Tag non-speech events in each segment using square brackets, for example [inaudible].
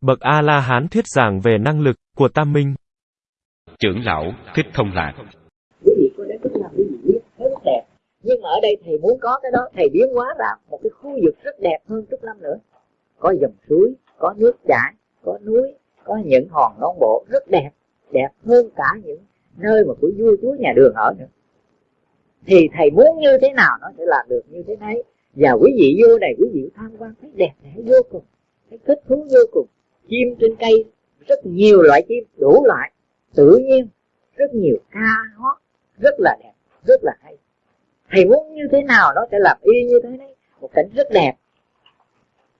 Bậc A-la-hán thuyết giảng về năng lực của tam minh. Trưởng lão Thích Thông Lạc Quý vị có đến Trúc Lâm quý vị biết thấy rất đẹp. Nhưng mà ở đây thầy muốn có cái đó, thầy biến hóa ra một cái khu vực rất đẹp hơn Trúc Lâm nữa. Có dòng suối, có nước chảy, có núi, có những hòn non bộ rất đẹp, đẹp hơn cả những nơi mà của vua chúa nhà đường ở nữa. Thì thầy muốn như thế nào nó sẽ làm được như thế đấy. Và quý vị vô này quý vị tham quan thấy đẹp đẽ vô cùng, thấy thích thú vô cùng. Chim trên cây, rất nhiều loại chim, đủ loại, tự nhiên, rất nhiều ca hót, rất là đẹp, rất là hay. Thầy muốn như thế nào nó sẽ làm y như thế đấy một cảnh rất đẹp.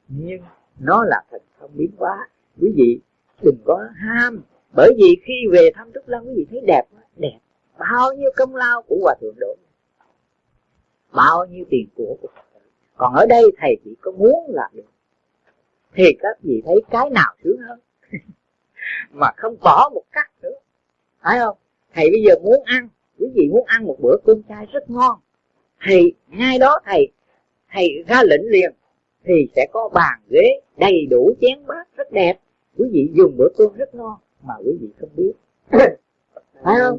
Nhưng nó là thần không biến hóa. Quý vị đừng có ham. Bởi vì khi về thăm trúc lâm quý vị thấy đẹp đẹp. Bao nhiêu công lao của hòa thượng đổ bao nhiêu tiền của của còn ở đây thầy chỉ có muốn là được thì các vị thấy cái nào sướng hơn? [laughs] Mà không bỏ một cắt nữa. Phải không? Thầy bây giờ muốn ăn quý vị muốn ăn một bữa cơm chay rất ngon thì ngay đó thầy thầy ra lệnh liền thì sẽ có bàn ghế đầy đủ chén bát rất đẹp. Quý vị dùng bữa cơm rất ngon mà quý vị không biết. [coughs] Phải không?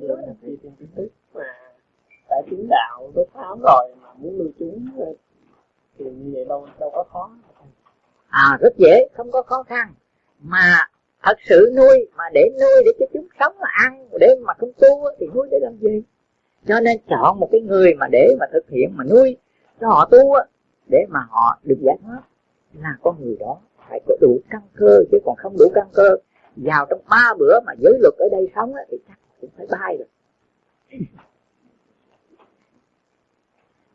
Tại chứng đạo tới thám rồi mà muốn lưu chúng thì như vậy đâu đâu có khó à rất dễ, không có khó khăn. Mà thật sự nuôi, mà để nuôi để cho chúng sống mà ăn, để mà không tu thì nuôi để làm gì? Cho nên chọn một cái người mà để mà thực hiện, mà nuôi cho họ tu để mà họ được giải thoát. Là con người đó phải có đủ căn cơ, chứ còn không đủ căn cơ, vào trong ba bữa mà giới luật ở đây sống thì chắc cũng phải bay rồi. [laughs]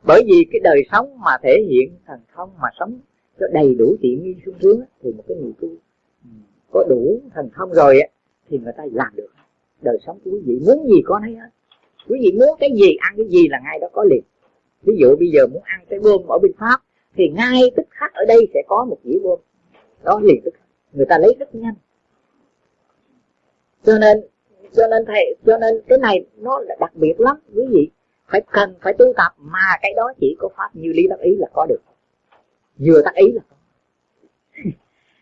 Bởi vì cái đời sống mà thể hiện thần thông mà sống cho đầy đủ tiện nghi sung sướng thì một cái người tu có đủ thần thông rồi á, thì người ta làm được. Đời sống của quý vị muốn gì có nấy hết. Quý vị muốn cái gì ăn cái gì là ngay đó có liền. Ví dụ bây giờ muốn ăn cái bơm ở bên pháp, thì ngay tức khắc ở đây sẽ có một dĩa bơm đó liền tức khắc. Người ta lấy rất nhanh. Cho nên cho nên thầy, cho nên cái này nó là đặc biệt lắm, quý vị. Phải cần phải tu tập mà cái đó chỉ có pháp như lý đắc ý là có được vừa tác ý là có [laughs]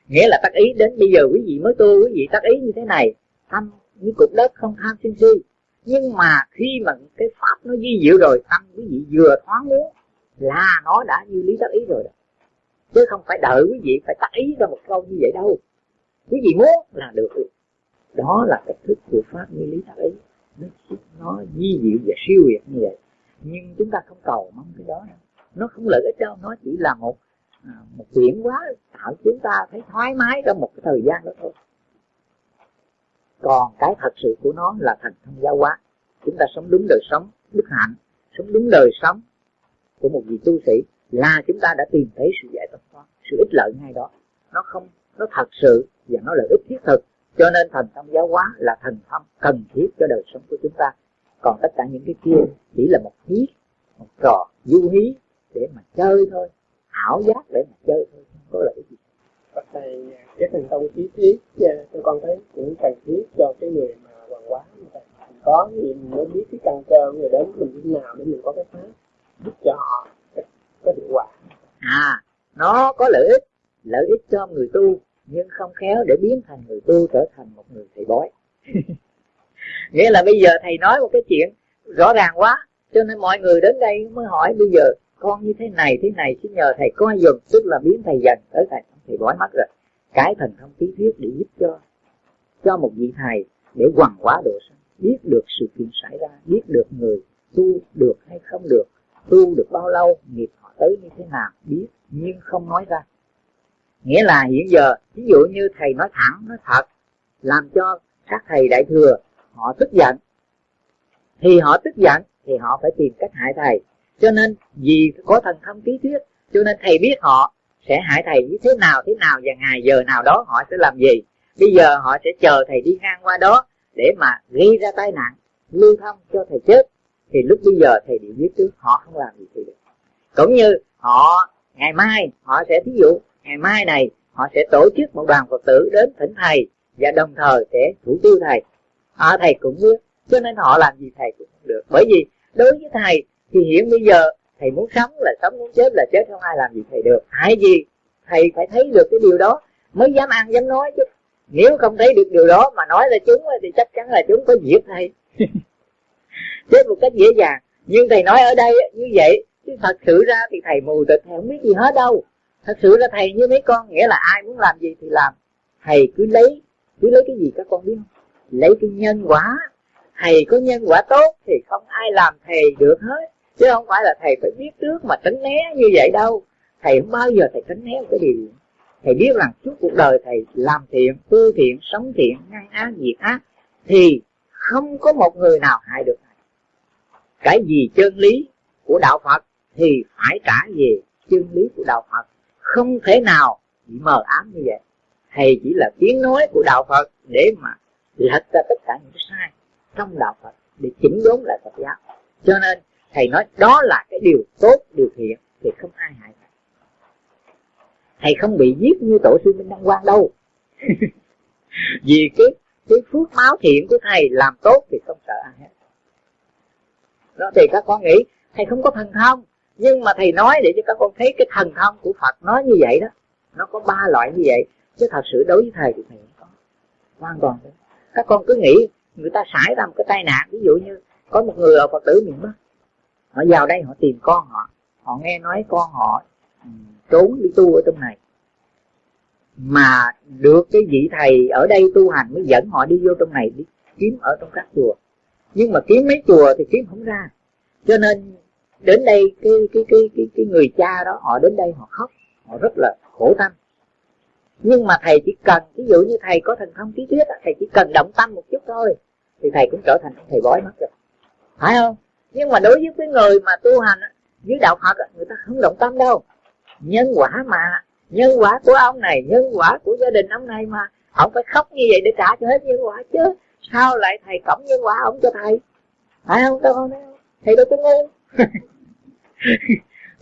nghĩa là tác ý đến bây giờ quý vị mới tu quý vị tác ý như thế này tâm như cục đất không tham sân si nhưng mà khi mà cái pháp nó di diệu rồi tâm quý vị vừa thoáng muốn là nó đã như lý tác ý rồi đó. chứ không phải đợi quý vị phải tác ý ra một câu như vậy đâu. Quý vị muốn là được. Đó là cách thức của pháp như lý tác ý. Nó, nó di diệu và siêu việt như vậy. Nhưng chúng ta không cầu mong cái đó nó không lợi ích đâu nó chỉ là một à, một chuyển quá tạo chúng ta thấy thoải mái trong một cái thời gian đó thôi. Còn cái thật sự của nó là thành thông giáo hóa. Chúng ta sống đúng đời sống đức hạnh sống đúng đời sống của một vị tu sĩ là chúng ta đã tìm thấy sự giải thoát sự ích lợi ngay đó. Nó không nó thật sự và nó là ích thiết thực. Cho nên thành thông giáo hóa là thành thông cần thiết cho đời sống của chúng ta. Còn tất cả những cái kia chỉ là một hí một trò du hí để mà chơi thôi ảo giác để mà chơi thôi có lợi gì. Bác thầy cái thành công trí thiết tôi con thấy cũng cần thiết cho cái người mà hoàng hóa có gì mình mới biết cái căn cơ người đến mình như nào để mình có cái pháp giúp cho họ có hiệu quả. À nó có lợi ích lợi ích cho người tu nhưng không khéo để biến thành người tu trở thành một người thầy bói. [laughs] Nghĩa là bây giờ thầy nói một cái chuyện rõ ràng quá cho nên mọi người đến đây mới hỏi bây giờ con như thế này thế này xin nhờ thầy coi dùm, tức là biến thầy dần tới thầy. Thầy bói mắt rồi. Cái thần thông tí thuyết để giúp cho cho một vị thầy để hoàn hóa độ sanh. Biết được sự kiện xảy ra, biết được người tu được hay không được, tu được bao lâu, nghiệp họ tới như thế nào, biết, nhưng không nói ra. Nghĩa là hiện giờ, ví dụ như thầy nói thẳng, nói thật, làm cho các thầy đại thừa họ tức giận. Thì họ tức giận, thì họ phải tìm cách hại thầy cho nên vì có thần thông trí thuyết cho nên thầy biết họ sẽ hại thầy như thế nào thế nào và ngày giờ nào đó họ sẽ làm gì. Bây giờ họ sẽ chờ thầy đi ngang qua đó để mà gây ra tai nạn lưu thông cho thầy chết. Thì lúc bây giờ thầy bị giết trước họ không làm gì thì được. Cũng như họ ngày mai họ sẽ thí dụ ngày mai này họ sẽ tổ chức một đoàn phật tử đến thỉnh thầy và đồng thời sẽ thủ tiêu thầy. À, thầy cũng biết cho nên họ làm gì thầy cũng không được. Bởi vì đối với thầy thì hiện bây giờ thầy muốn sống là sống muốn chết là chết không ai làm gì thầy được. Hại gì thầy phải thấy được cái điều đó mới dám ăn dám nói chứ. Nếu không thấy được điều đó mà nói là chúng thì chắc chắn là chúng có giết thầy. [laughs] Chết một cách dễ dàng. Nhưng thầy nói ở đây như vậy chứ thật sự ra thì thầy mù tịch thầy không biết gì hết đâu. Thật sự là thầy như mấy con nghĩa là ai muốn làm gì thì làm. Thầy cứ lấy cứ lấy cái gì các con biết không? Lấy cái nhân quả. Thầy có nhân quả tốt thì không ai làm thầy được hết chứ không phải là thầy phải biết trước mà tránh né như vậy đâu. Thầy không bao giờ thầy tránh né một cái điều. Thầy biết rằng suốt cuộc đời thầy làm thiện tư thiện, sống thiện, ngăn ác diệt ác, thì không có một người nào hại được thầy. Cái gì chân lý của đạo phật thì phải trả về chân lý của đạo phật. Không thể nào bị mờ ám như vậy. Thầy chỉ là tiếng nói của đạo phật để mà lật ra tất cả những cái sai trong đạo phật, để chỉnh đốn lại phật giáo. Cho nên thầy nói, đó là cái điều tốt, điều thiện, thì không ai hại thầy. Thầy không bị giết như tổ sư minh đăng quang đâu. [laughs] Vì cái cái phước máu thiện của thầy làm tốt thì không sợ ai hết. Đó, thì các con nghĩ, thầy không có thần thông, nhưng mà thầy nói để cho các con thấy cái thần thông của phật nói như vậy đó, nó có ba loại như vậy, chứ thật sự đối với thầy thì thầy không có, hoàn toàn các con cứ nghĩ người ta xảy ra một cái tai nạn, ví dụ như có một người ở phật tử miền bắc họ vào đây họ tìm con họ. Họ nghe nói con họ ừ, trốn đi tu ở trong này. Mà được cái vị thầy ở đây tu hành mới dẫn họ đi vô trong này, đi kiếm ở trong các chùa. Nhưng mà kiếm mấy chùa thì kiếm không ra. Cho nên đến đây cái cái cái cái cái người cha đó, họ đến đây họ khóc, họ rất là khổ tâm. Nhưng mà thầy chỉ cần, ví dụ như thầy có thần thông trí thuyết thầy chỉ cần động tâm một chút thôi, thì thầy cũng trở thành thầy bói mất rồi. Phải không? Nhưng mà đối với cái người mà tu hành dưới đạo phật người ta không động tâm đâu. Nhân quả mà, nhân quả của ông này, nhân quả của gia đình ông này mà. Ông phải khóc như vậy để trả cho hết nhân quả chứ. Sao lại thầy cổng nhân quả ông cho thầy? Phải không, các con thầy đâu có ngu. [laughs]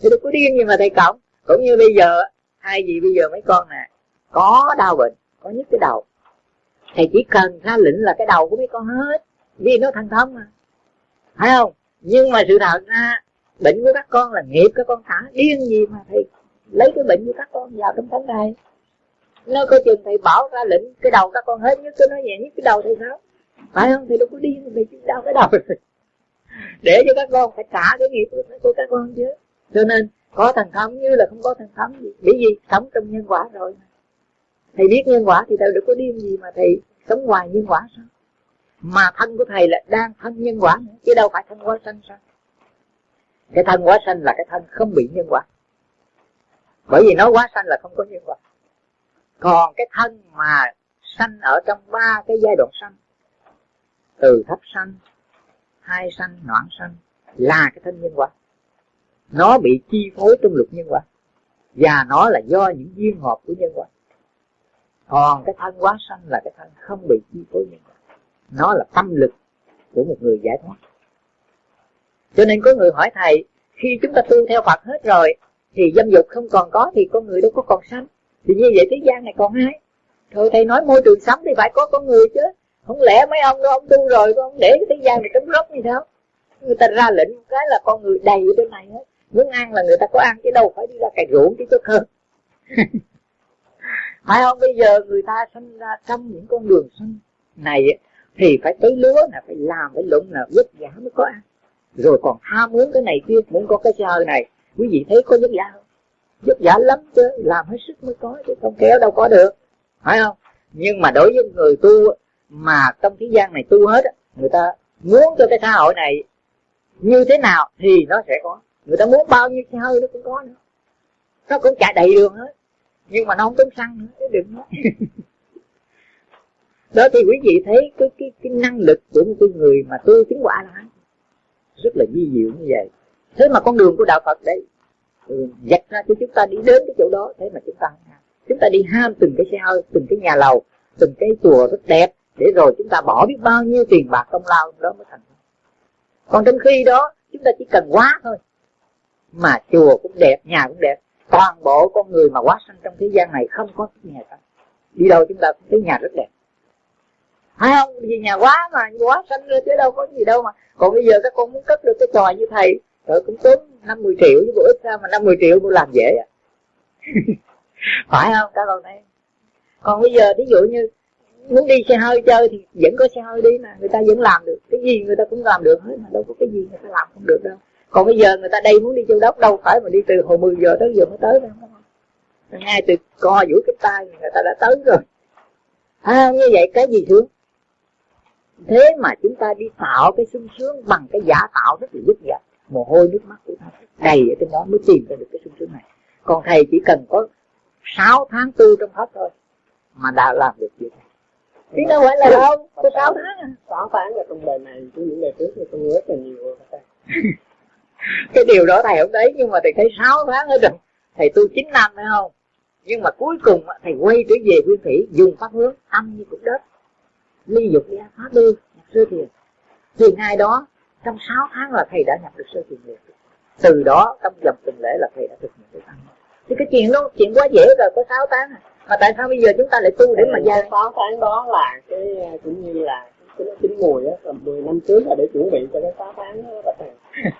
Thầy đâu có điên gì mà thầy cổng. Cũng như bây giờ hai gì bây giờ mấy con nè, có đau bệnh, có nhức cái đầu. Thầy chỉ cần ra lĩnh là cái đầu của mấy con hết. Vì nó thành thông mà. Phải không? Nhưng mà sự thật ra, bệnh của các con là nghiệp các con thả điên gì mà thầy lấy cái bệnh của các con vào trong thánh này nó có chừng thầy bảo ra lệnh, cái đầu các con hết nhất, cái nói nhẹ nhất cái đầu thầy sao phải không? Thầy đâu có điên, thầy chỉ đau cái đầu. [laughs] Để cho các con phải trả cái nghiệp của các con chứ. Cho nên, có thành thông như là không có thần thông gì. Bởi vì sống trong nhân quả rồi thầy biết nhân quả thì thầy đâu có điên gì mà thầy sống ngoài nhân quả sao? Mà thân của thầy là đang thân nhân quả nữa, chứ đâu phải thân quá sanh sao? Cái thân quá sanh là cái thân không bị nhân quả. Bởi vì nói quá sanh là không có nhân quả. Còn cái thân mà sanh ở trong ba cái giai đoạn sanh, từ thấp sanh, hai sanh, noãn sanh, là cái thân nhân quả. Nó bị chi phối trong luật nhân quả, và nó là do những duyên hợp của nhân quả. Còn cái thân quá sanh là cái thân không bị chi phối nhân quả nó là tâm lực của một người giải thoát. Cho nên có người hỏi thầy, khi chúng ta tu theo phật hết rồi, thì dâm dục không còn có thì con người đâu có còn sanh. Thì như vậy thế gian này còn ai? Thôi thầy nói môi trường sống thì phải có con người chứ. Không lẽ mấy ông đó ông tu rồi ông để cái thế gian này trống rỗng như sao? Người ta ra lệnh một cái là con người đầy ở bên này hết. Muốn ăn là người ta có ăn, chứ đâu phải đi ra cày ruộng chứ tốt hơn. [laughs] Phải không? Bây giờ người ta sinh ra trong những con đường sinh này thì phải tới lúa là phải làm phải lụng là vất vả mới có ăn. Rồi còn ham muốn cái này kia, muốn có cái xe hơi này. Quý vị thấy có vất vả không? Vất vả lắm chứ, làm hết sức mới có chứ, không kéo đâu có được. Phải không? Nhưng mà đối với người tu mà trong thế gian này tu hết người ta muốn cho cái xã hội này như thế nào thì nó sẽ có. Người ta muốn bao nhiêu xe hơi nó cũng có nữa. Nó cũng chạy đầy đường hết. Nhưng mà nó không tốn xăng nữa đừng nói [laughs] đó thì quý vị thấy cái cái cái năng lực của một cái người mà tu chứng quả là rất là vi diệu như vậy. Thế mà con đường của đạo phật đấy ừ, dạch ra cho chúng ta đi đến cái chỗ đó thế mà chúng ta chúng ta đi ham từng cái xe hơi từng cái nhà lầu từng cái chùa rất đẹp để rồi chúng ta bỏ biết bao nhiêu tiền bạc công lao đó mới thành còn trong khi đó chúng ta chỉ cần quá thôi mà chùa cũng đẹp nhà cũng đẹp. Toàn bộ con người mà quá sanh trong thế gian này không có nhà cả đi đâu chúng ta cũng thấy nhà rất đẹp phải không? Vì nhà quá mà quá sanh ra chứ đâu có gì đâu mà. Còn bây giờ các con muốn cất được cái trò như thầy rồi cũng tốn năm mười triệu chứ bộ ít ra mà năm mười triệu bộ làm dễ à. [laughs] Phải không? Các con thấy. Còn bây giờ ví dụ như muốn đi xe hơi chơi thì vẫn có xe hơi đi mà người ta vẫn làm được. Cái gì người ta cũng làm được hết mà đâu có cái gì người ta làm không được đâu. Còn bây giờ người ta đây muốn đi châu đốc đâu phải mà đi từ hồi 10 giờ tới giờ mới tới đâu. Ngay từ co duỗi cái tay người ta đã tới rồi. À, như vậy cái gì thương thế mà chúng ta đi tạo cái sung sướng bằng cái giả tạo rất là dứt dật mồ hôi nước mắt của ta đầy ở trên đó mới tìm ra được cái sung sướng này. Còn thầy chỉ cần có 6 tháng tu trong hết thôi mà đã làm được việc này. Chứ đâu phải là đâu có sáu tháng sáu tháng là trong đời này chứ những đời trước thì tôi rất là nhiều rồi cái điều đó thầy không đấy nhưng mà thầy thấy sáu tháng ở trong thầy tu chín năm phải không? Nhưng mà cuối cùng thầy quay trở về nguyên thủy dùng pháp hướng âm như cục đất ly dục ly pháp đưa nhập sơ thiền. Thì ngày đó trong sáu tháng là thầy đã nhập được sơ thiền liền từ đó trong dòng tuần lễ là thầy đã thực hiện được ăn thì cái chuyện đó chuyện quá dễ rồi có sáu tháng à. Mà tại sao bây giờ chúng ta lại tu để mà ra sáu tháng đó là cái cũng như là cái chín mùi á tầm 10 năm trước là để chuẩn bị cho cái sáu tháng đó các bạn [laughs]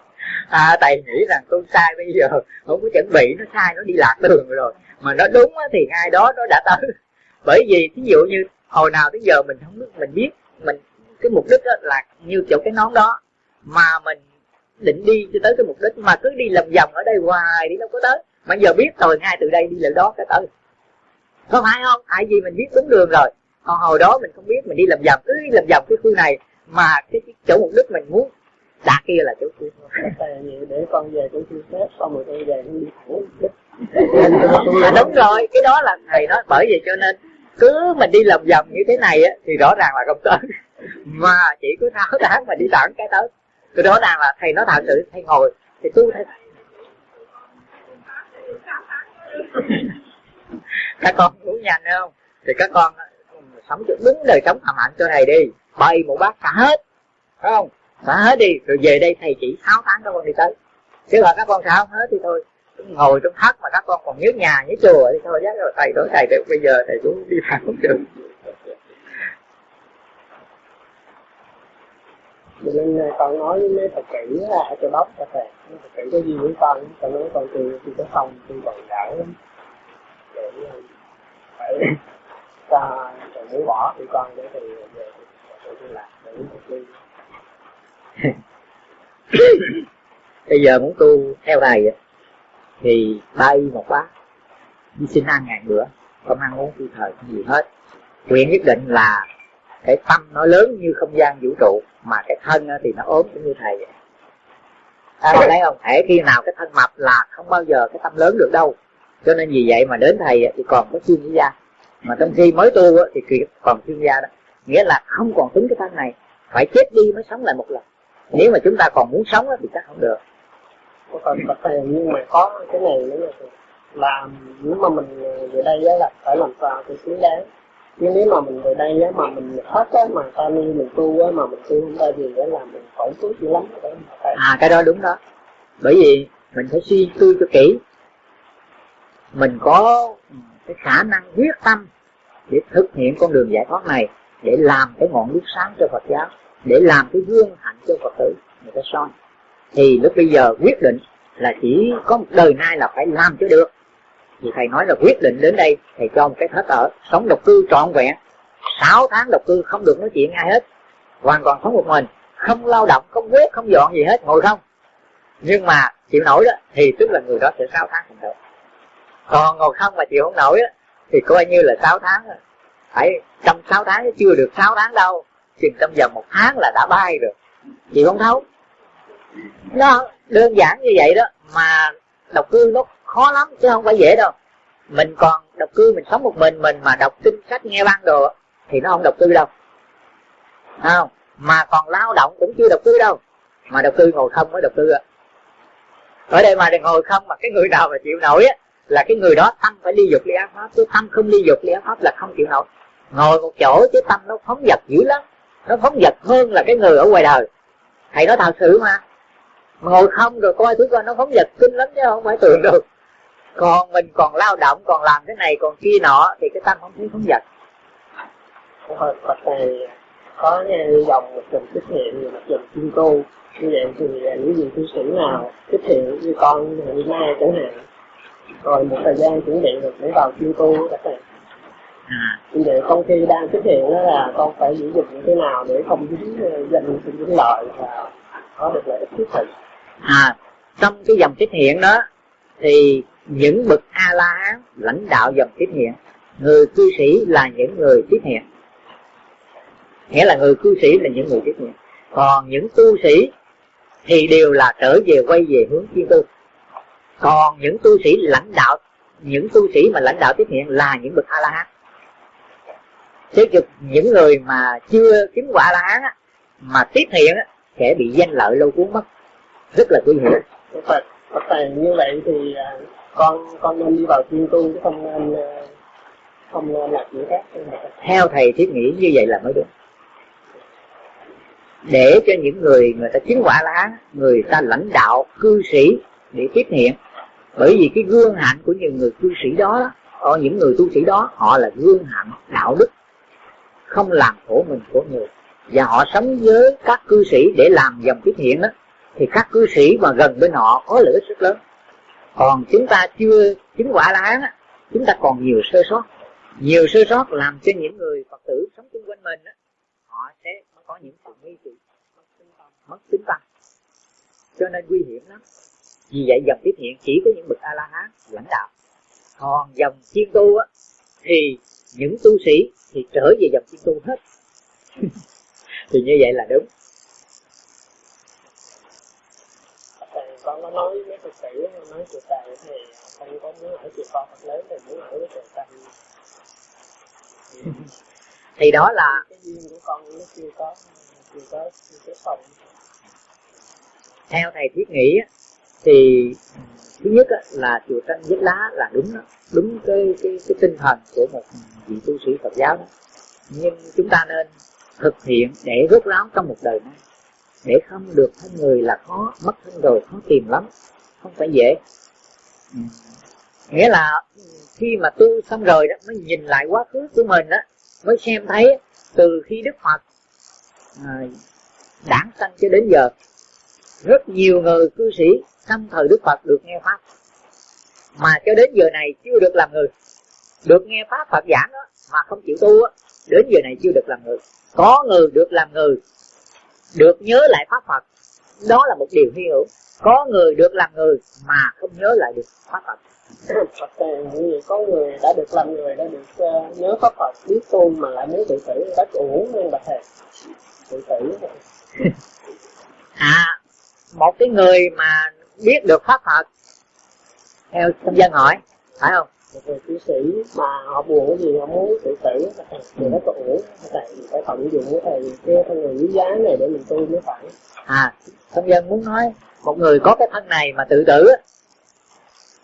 à thầy nghĩ rằng tôi sai bây giờ không có chuẩn bị nó sai nó đi lạc đường rồi. Mà nó đúng thì ngay đó nó đã tới. Bởi vì ví dụ như hồi nào tới giờ mình không biết mình biết mình cái mục đích đó là như chỗ cái nón đó. Mà mình định đi cho tới cái mục đích mà cứ đi làm vòng ở đây hoài đi đâu có tới. Mà giờ biết rồi ngay từ đây đi lại đó cái tới. Có phải không? Tại vì mình biết đúng đường rồi. Còn hồi đó mình không biết mình đi làm vòng cứ đi làm vòng cái khu này. Mà cái chỗ mục đích mình muốn đạt kia là chỗ kia để con về chỗ kia xếp xong rồi tôi về đi thẳng. [laughs] À, đúng rồi cái đó là thầy nói bởi vậy cho nên cứ mình đi lầm vòng như thế này á, thì rõ ràng là không tới. [laughs] Mà chỉ cứ tháo tháng mà đi thẳng cái tới. Thì rõ ràng là thầy nói thật sự, thầy ngồi, thì tu thầy [laughs] các con uống nhanh không? Thì các con, sống đúng đời sống thầm hạnh cho thầy đi. Bày một bát xả hết phải không? Xả hết đi, rồi về đây thầy chỉ tháo tháng các con đi tới. Chứ là các con xả không hết thì thôi ngồi trong thất mà các con còn nhớ nhà nhớ chùa thì thôi giác rồi thầy nói thầy được bây giờ thầy cũng đi thẳng không được. Cho nên con nói với mấy phật tử là cho bóc cho thầy. Phật tử có gì với con con nói con từ từ cái phòng từ còn đỡ lắm. Để phải cho thầy muốn bỏ thì con để thầy về thầy đi làm để ly bây giờ muốn tu theo thầy thì bay một bát. Đi xin ăn ngàn bữa không ăn uống tùy thời không gì hết. Nguyện nhất định là cái tâm nó lớn như không gian vũ trụ mà cái thân thì nó ốm cũng như thầy vậy. À, thấy không? Thể khi nào cái thân mập là không bao giờ cái tâm lớn được đâu. Cho nên vì vậy mà đến thầy thì còn có chuyên gia mà trong khi mới tu thì còn chuyên gia đó. Nghĩa là không còn tính cái thân này. Phải chết đi mới sống lại một lần. Nếu mà chúng ta còn muốn sống thì chắc không được có còn bậc thầy nhưng mà có cái này nữa là làm, nếu mà mình ờ, về đây á là phải làm sao thì xứng đáng. Nhưng nếu mà mình về đây á mà mình hết á mà ta ni mình tu á mà mình tu không ra gì á là mình khổ suốt dữ lắm à cái đó đúng đó. Bởi vì mình phải suy tư cho kỹ. Mình có cái khả năng quyết tâm để thực hiện con đường giải thoát này, để làm cái ngọn đuốc sáng cho Phật giáo, để làm cái gương hạnh cho Phật tử. Người ta soi thì lúc bây giờ quyết định là chỉ có một đời nay là phải làm cho được. Thì thầy nói là quyết định đến đây thầy cho một cái hết ở sống độc cư trọn vẹn. 6 tháng độc cư không được nói chuyện ai hết. Hoàn toàn sống một mình không lao động không quét không dọn gì hết ngồi không. Nhưng mà chịu nổi đó thì tức là người đó sẽ 6 tháng không được. Còn ngồi không mà chịu không nổi đó, thì coi như là 6 tháng rồi. Phải trong 6 tháng chưa được 6 tháng đâu. Chừng trong vòng một tháng là đã bay rồi. Chị không thấu nó đơn giản như vậy đó, mà độc cư nó khó lắm chứ không phải dễ đâu. Mình còn độc cư, mình sống một mình mình mà đọc kinh sách, nghe băng đồ thì nó không độc cư đâu. Không? Mà còn lao động cũng chưa độc cư đâu. Mà độc cư ngồi không mới độc cư ạ ở đây mà được ngồi không mà cái người nào mà chịu nổi á, là cái người đó tâm phải ly dục ly ác pháp. Chứ tâm không ly dục ly ác pháp là không chịu nổi. Ngồi một chỗ chứ tâm nó phóng dật dữ lắm. Nó phóng dật hơn là cái người ở ngoài đời. Thầy nói thật sự mà ngồi không rồi coi thứ coi nó phóng dật kinh lắm chứ không phải tưởng được. Còn mình còn lao động còn làm cái này còn kia nọ thì cái tâm không thấy phóng dật Phật này có dòng một dòng tích hiện một dòng chuyên tu như vậy thì những gì tu sĩ nào tích hiện như con ngày mai chẳng hạn rồi một thời gian chuẩn bị được để vào chuyên tu các bạn. À, như vậy trong khi đang xuất hiện đó là con phải giữ gìn như thế nào để không dính ờ, danh không dính lợi và có được lợi ích thiết thực à trong cái dòng tiếp hiện đó thì những bậc a la hán lãnh đạo dòng tiếp hiện người cư sĩ là những người tiếp hiện nghĩa là người cư sĩ là những người tiếp hiện còn những tu sĩ thì đều là trở về quay về hướng chuyên tu còn những tu sĩ lãnh đạo những tu sĩ mà lãnh đạo tiếp hiện là những bậc a la hán thế chứ những người mà chưa chứng quả a la hán á, mà tiếp hiện á, sẽ bị danh lợi lâu cuốn mất rất là nguy hiểm Phật Phật thầy như vậy thì à, con con nên đi vào chuyên tu chứ không nên ờ, không nên làm chuyện khác. Theo thầy thiết nghĩ như vậy là mới đúng. Để cho những người người ta chứng quả lá người ta lãnh đạo cư sĩ để tiếp hiện bởi vì cái gương hạnh của những người cư sĩ đó có những người tu sĩ đó họ là gương hạnh đạo đức không làm khổ mình khổ người. Và họ sống với các cư sĩ để làm dòng tiếp hiện đó thì các cư sĩ mà gần bên họ có lợi ích rất lớn. Còn chúng ta chưa chứng quả la hán chúng ta còn nhiều sơ sót. Nhiều sơ sót làm cho những người phật tử sống xung quanh mình á, họ sẽ có những sự nghi kỵ mất tính tâm. Cho nên nguy hiểm lắm. Vì vậy dòng tiếp hiện chỉ có những bậc a la hán lãnh đạo. Còn dòng chiên tu á, thì những tu sĩ thì trở về dòng chiên tu hết. [laughs] Thì như vậy là đúng thầy con có nói với Phật tử nói chùa thầy thì không có muốn ở chùa con Phật lớn thì muốn ở với chùa thầy thì đó là cái duyên của con nó chưa có chưa có chưa có xong. Theo thầy thiết nghĩ thì thứ nhất là chùa tranh vết lá là đúng đó đúng cái cái cái tinh thần của một vị tu sĩ Phật giáo đó. Nhưng chúng ta nên thực hiện để rốt ráo trong một đời này để không được thân người là khó mất thân rồi khó tìm lắm. Không phải dễ. Ừ. nghĩa là khi mà tu xong rồi đó mới nhìn lại quá khứ của mình đó mới xem thấy từ khi Đức Phật à, đản sanh cho đến giờ rất nhiều người cư sĩ trong thời Đức Phật được nghe pháp. Mà cho đến giờ này chưa được làm người. Được nghe pháp Phật giảng đó mà không chịu tu á đến giờ này chưa được làm người. Có người được làm người được nhớ lại pháp Phật. Đó là một điều hy hữu. Có người được làm người mà không nhớ lại được pháp Phật. Phật vậy có người đã được làm người đã được uh, nhớ pháp Phật biết tu mà lại muốn tự tử rất uổng nên bạch thầy tự tử [laughs] à một cái người mà biết được pháp Phật theo trong dân hỏi phải không một người cư sĩ mà họ buồn cái gì họ muốn tự tử, thì nó có uổng thầy phải tận dụng cái thầy cái thân người quý giá này để mình tu mới phải. À trong dân muốn nói, một người có cái thân này mà tự tử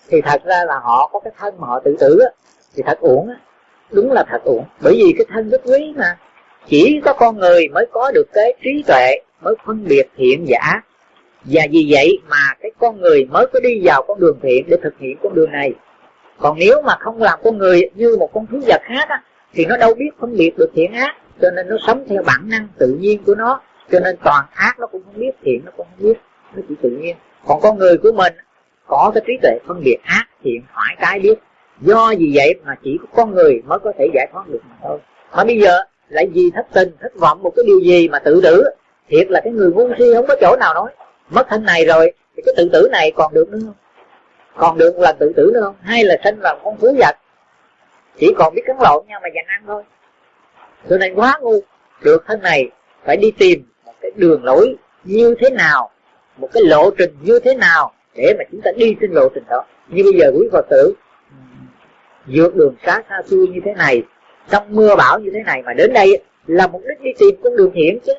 thì thật ra là họ có cái thân mà họ tự tử thì thật uổng đúng là thật uổng. Bởi vì cái thân rất quý mà. Chỉ có con người mới có được cái trí tuệ, mới phân biệt thiện giả. Và vì vậy mà cái con người mới có đi vào con đường thiện để thực hiện con đường này còn nếu mà không làm con người như một con thú vật khác á, thì nó đâu biết phân biệt được thiện ác cho nên nó sống theo bản năng tự nhiên của nó. Cho nên toàn ác nó cũng không biết thiện nó cũng không biết nó chỉ tự nhiên. Còn con người của mình có cái trí tuệ phân biệt ác thiện phải trái biết. Do vì vậy mà chỉ có con người mới có thể giải thoát được mà thôi. Mà bây giờ lại vì thất tình thất vọng một cái điều gì mà tự tử? Thiệt là cái người ngu si không có chỗ nào nói. Mất thân này rồi thì cái tự tử này còn được nữa không? Còn được là tự tử nữa không? Hay là sinh làm con thú vật? Chỉ còn biết cắn lộn nhau mà dành ăn thôi. Cho nên quá ngu, được thân này phải đi tìm một cái đường lối như thế nào, một cái lộ trình như thế nào để mà chúng ta đi trên lộ trình đó. Như bây giờ quý phật tử, vượt đường xa xa xôi như thế này, trong mưa bão như thế này mà đến đây là mục đích đi tìm con đường thiện chứ.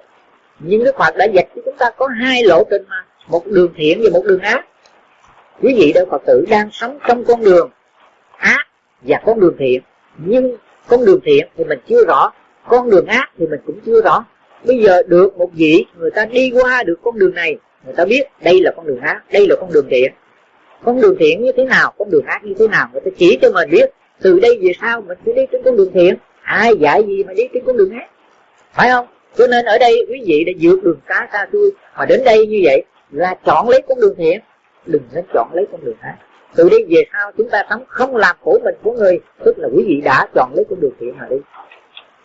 Nhưng đức phật đã dạy cho chúng ta có hai lộ trình mà, một đường thiện và một đường ác quý vị đạo phật tử đang sống trong con đường ác và con đường thiện nhưng con đường thiện thì mình chưa rõ con đường ác thì mình cũng chưa rõ bây giờ được một vị người ta đi qua được con đường này người ta biết đây là con đường ác đây là con đường thiện con đường thiện như thế nào con đường ác như thế nào người ta chỉ cho mình biết từ đây về sau mình cứ đi trên con đường thiện ai dạy gì mà đi trên con đường ác phải không cho nên ở đây quý vị đã vượt đường cá xa xôi mà đến đây như vậy là chọn lấy con đường thiện đừng nên chọn lấy con đường ác từ đây về sau, chúng ta sống không làm khổ mình của người, tức là quý vị đã chọn lấy con đường thiện mà đi.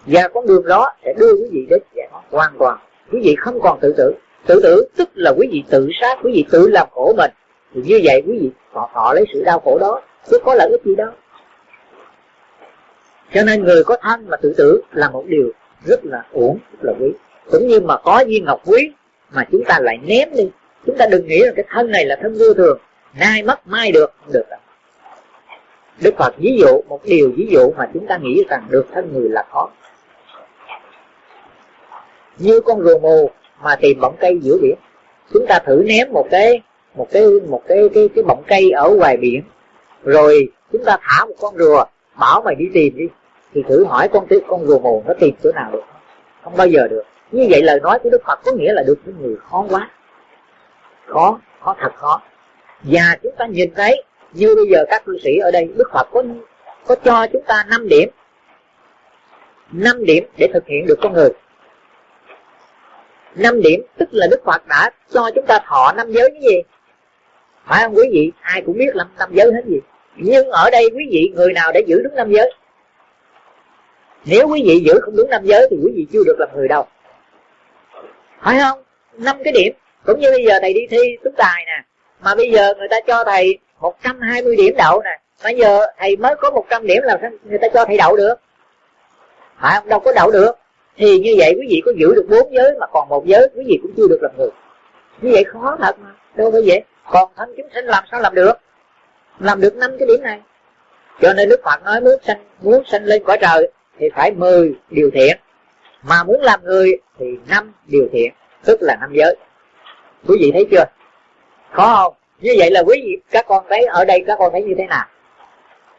Và con đường đó sẽ đưa quý vị đến giải thoát hoàn toàn. Quý vị không còn tự tử. Tự tử tức là quý vị tự sát, quý vị tự làm khổ mình. Thì như vậy quý vị, họ họ lấy sự đau khổ đó, chứ có lợi ích gì đâu. Cho nên người có thân mà tự tử là một điều rất là uổng, rất là quý. Cũng như mà có viên ngọc quý mà chúng ta lại ném đi chúng ta đừng nghĩ là cái thân này là thân vô thường. Nay mất mai được, không được đâu. Đức Phật ví dụ một điều ví dụ mà chúng ta nghĩ rằng được thân người là khó như con rùa mù mà tìm bọng cây giữa biển. Chúng ta thử ném một cái một cái một cái cái cái bọng cây ở ngoài biển. Rồi chúng ta thả một con rùa, bảo mày đi tìm đi. Thì thử hỏi con con rùa mù nó tìm chỗ nào được. Không bao giờ được. Như vậy lời nói của đức phật có nghĩa là được những người khó quá khó khó thật khó. Và chúng ta nhìn thấy, như bây giờ các cư sĩ ở đây, đức phật có có cho chúng ta 5 điểm. 5 điểm để thực hiện được con người. Năm điểm tức là đức phật đã cho chúng ta thọ năm giới cái gì? Phải không quý vị? Ai cũng biết năm năm giới hết gì. Nhưng ở đây quý vị, người nào đã giữ đúng năm giới? Nếu quý vị giữ không đúng năm giới thì quý vị chưa được làm người đâu. Phải không? Năm cái điểm cũng như bây giờ thầy đi thi tú tài nè, mà bây giờ người ta cho thầy 120 điểm đậu nè bây giờ thầy mới có 100 điểm là người ta cho thầy đậu được? Phải không? Đâu có đậu được. Thì như vậy quý vị có giữ được bốn giới mà còn một giới, quý vị cũng chưa được làm người. Như vậy khó thật mà. Đâu phải vậy. Còn thân chúng sinh làm sao làm được? Làm được năm cái điểm này. Cho nên đức phật nói muốn sanh muốn sanh lên cõi trời thì phải mười điều thiện. Mà muốn làm người thì năm điều thiện, tức là năm giới quý vị thấy chưa? Khó không? Như vậy là quý vị, các con thấy ở đây các con thấy như thế nào?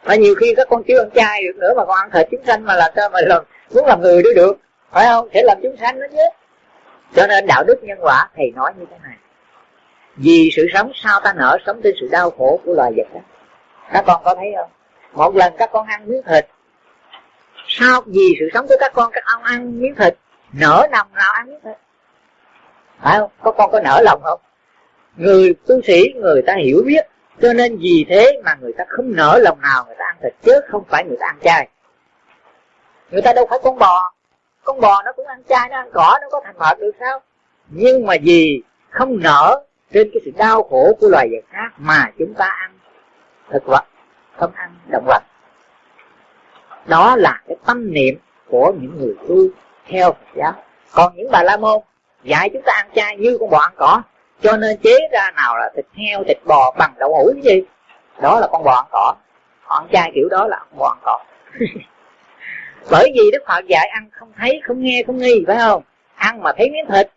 Mà nhiều khi các con chưa ăn chay được nữa mà con ăn thịt chúng sanh mà làm sao mà [laughs] làm, muốn làm người đó được. Phải không? Sẽ làm chúng sanh đó chứ. Cho nên đạo đức nhân quả, thầy nói như thế này. Vì sự sống sao ta nở sống trên sự đau khổ của loài vật đó. Các con có thấy không? Một lần các con ăn miếng thịt, sao vì sự sống của các con các ông ăn miếng thịt nở nằm nào ăn miếng thịt? Phải không? Có con có nở lòng không? Người tu sĩ, người ta hiểu biết. Cho nên vì thế mà người ta không nở lòng nào người ta ăn thịt chứ không phải người ta ăn chay. Người ta đâu phải con bò. Con bò nó cũng ăn chay, nó ăn cỏ, nó có thành phật được sao? Nhưng mà vì không nở trên cái sự đau khổ của loài vật khác mà chúng ta ăn thực vật, không ăn động vật. Đó là cái tâm niệm của những người tu theo Phật giáo. Còn những bà la môn dạy chúng ta ăn chay như con bò ăn cỏ. Cho nên chế ra nào là thịt heo, thịt bò bằng đậu hũ cái gì? Đó là con bò ăn cỏ. Họ ăn chay kiểu đó là con bò ăn cỏ. [laughs] Bởi vì đức phật dạy ăn không thấy, không nghe, không nghi, phải không? Ăn mà thấy miếng thịt.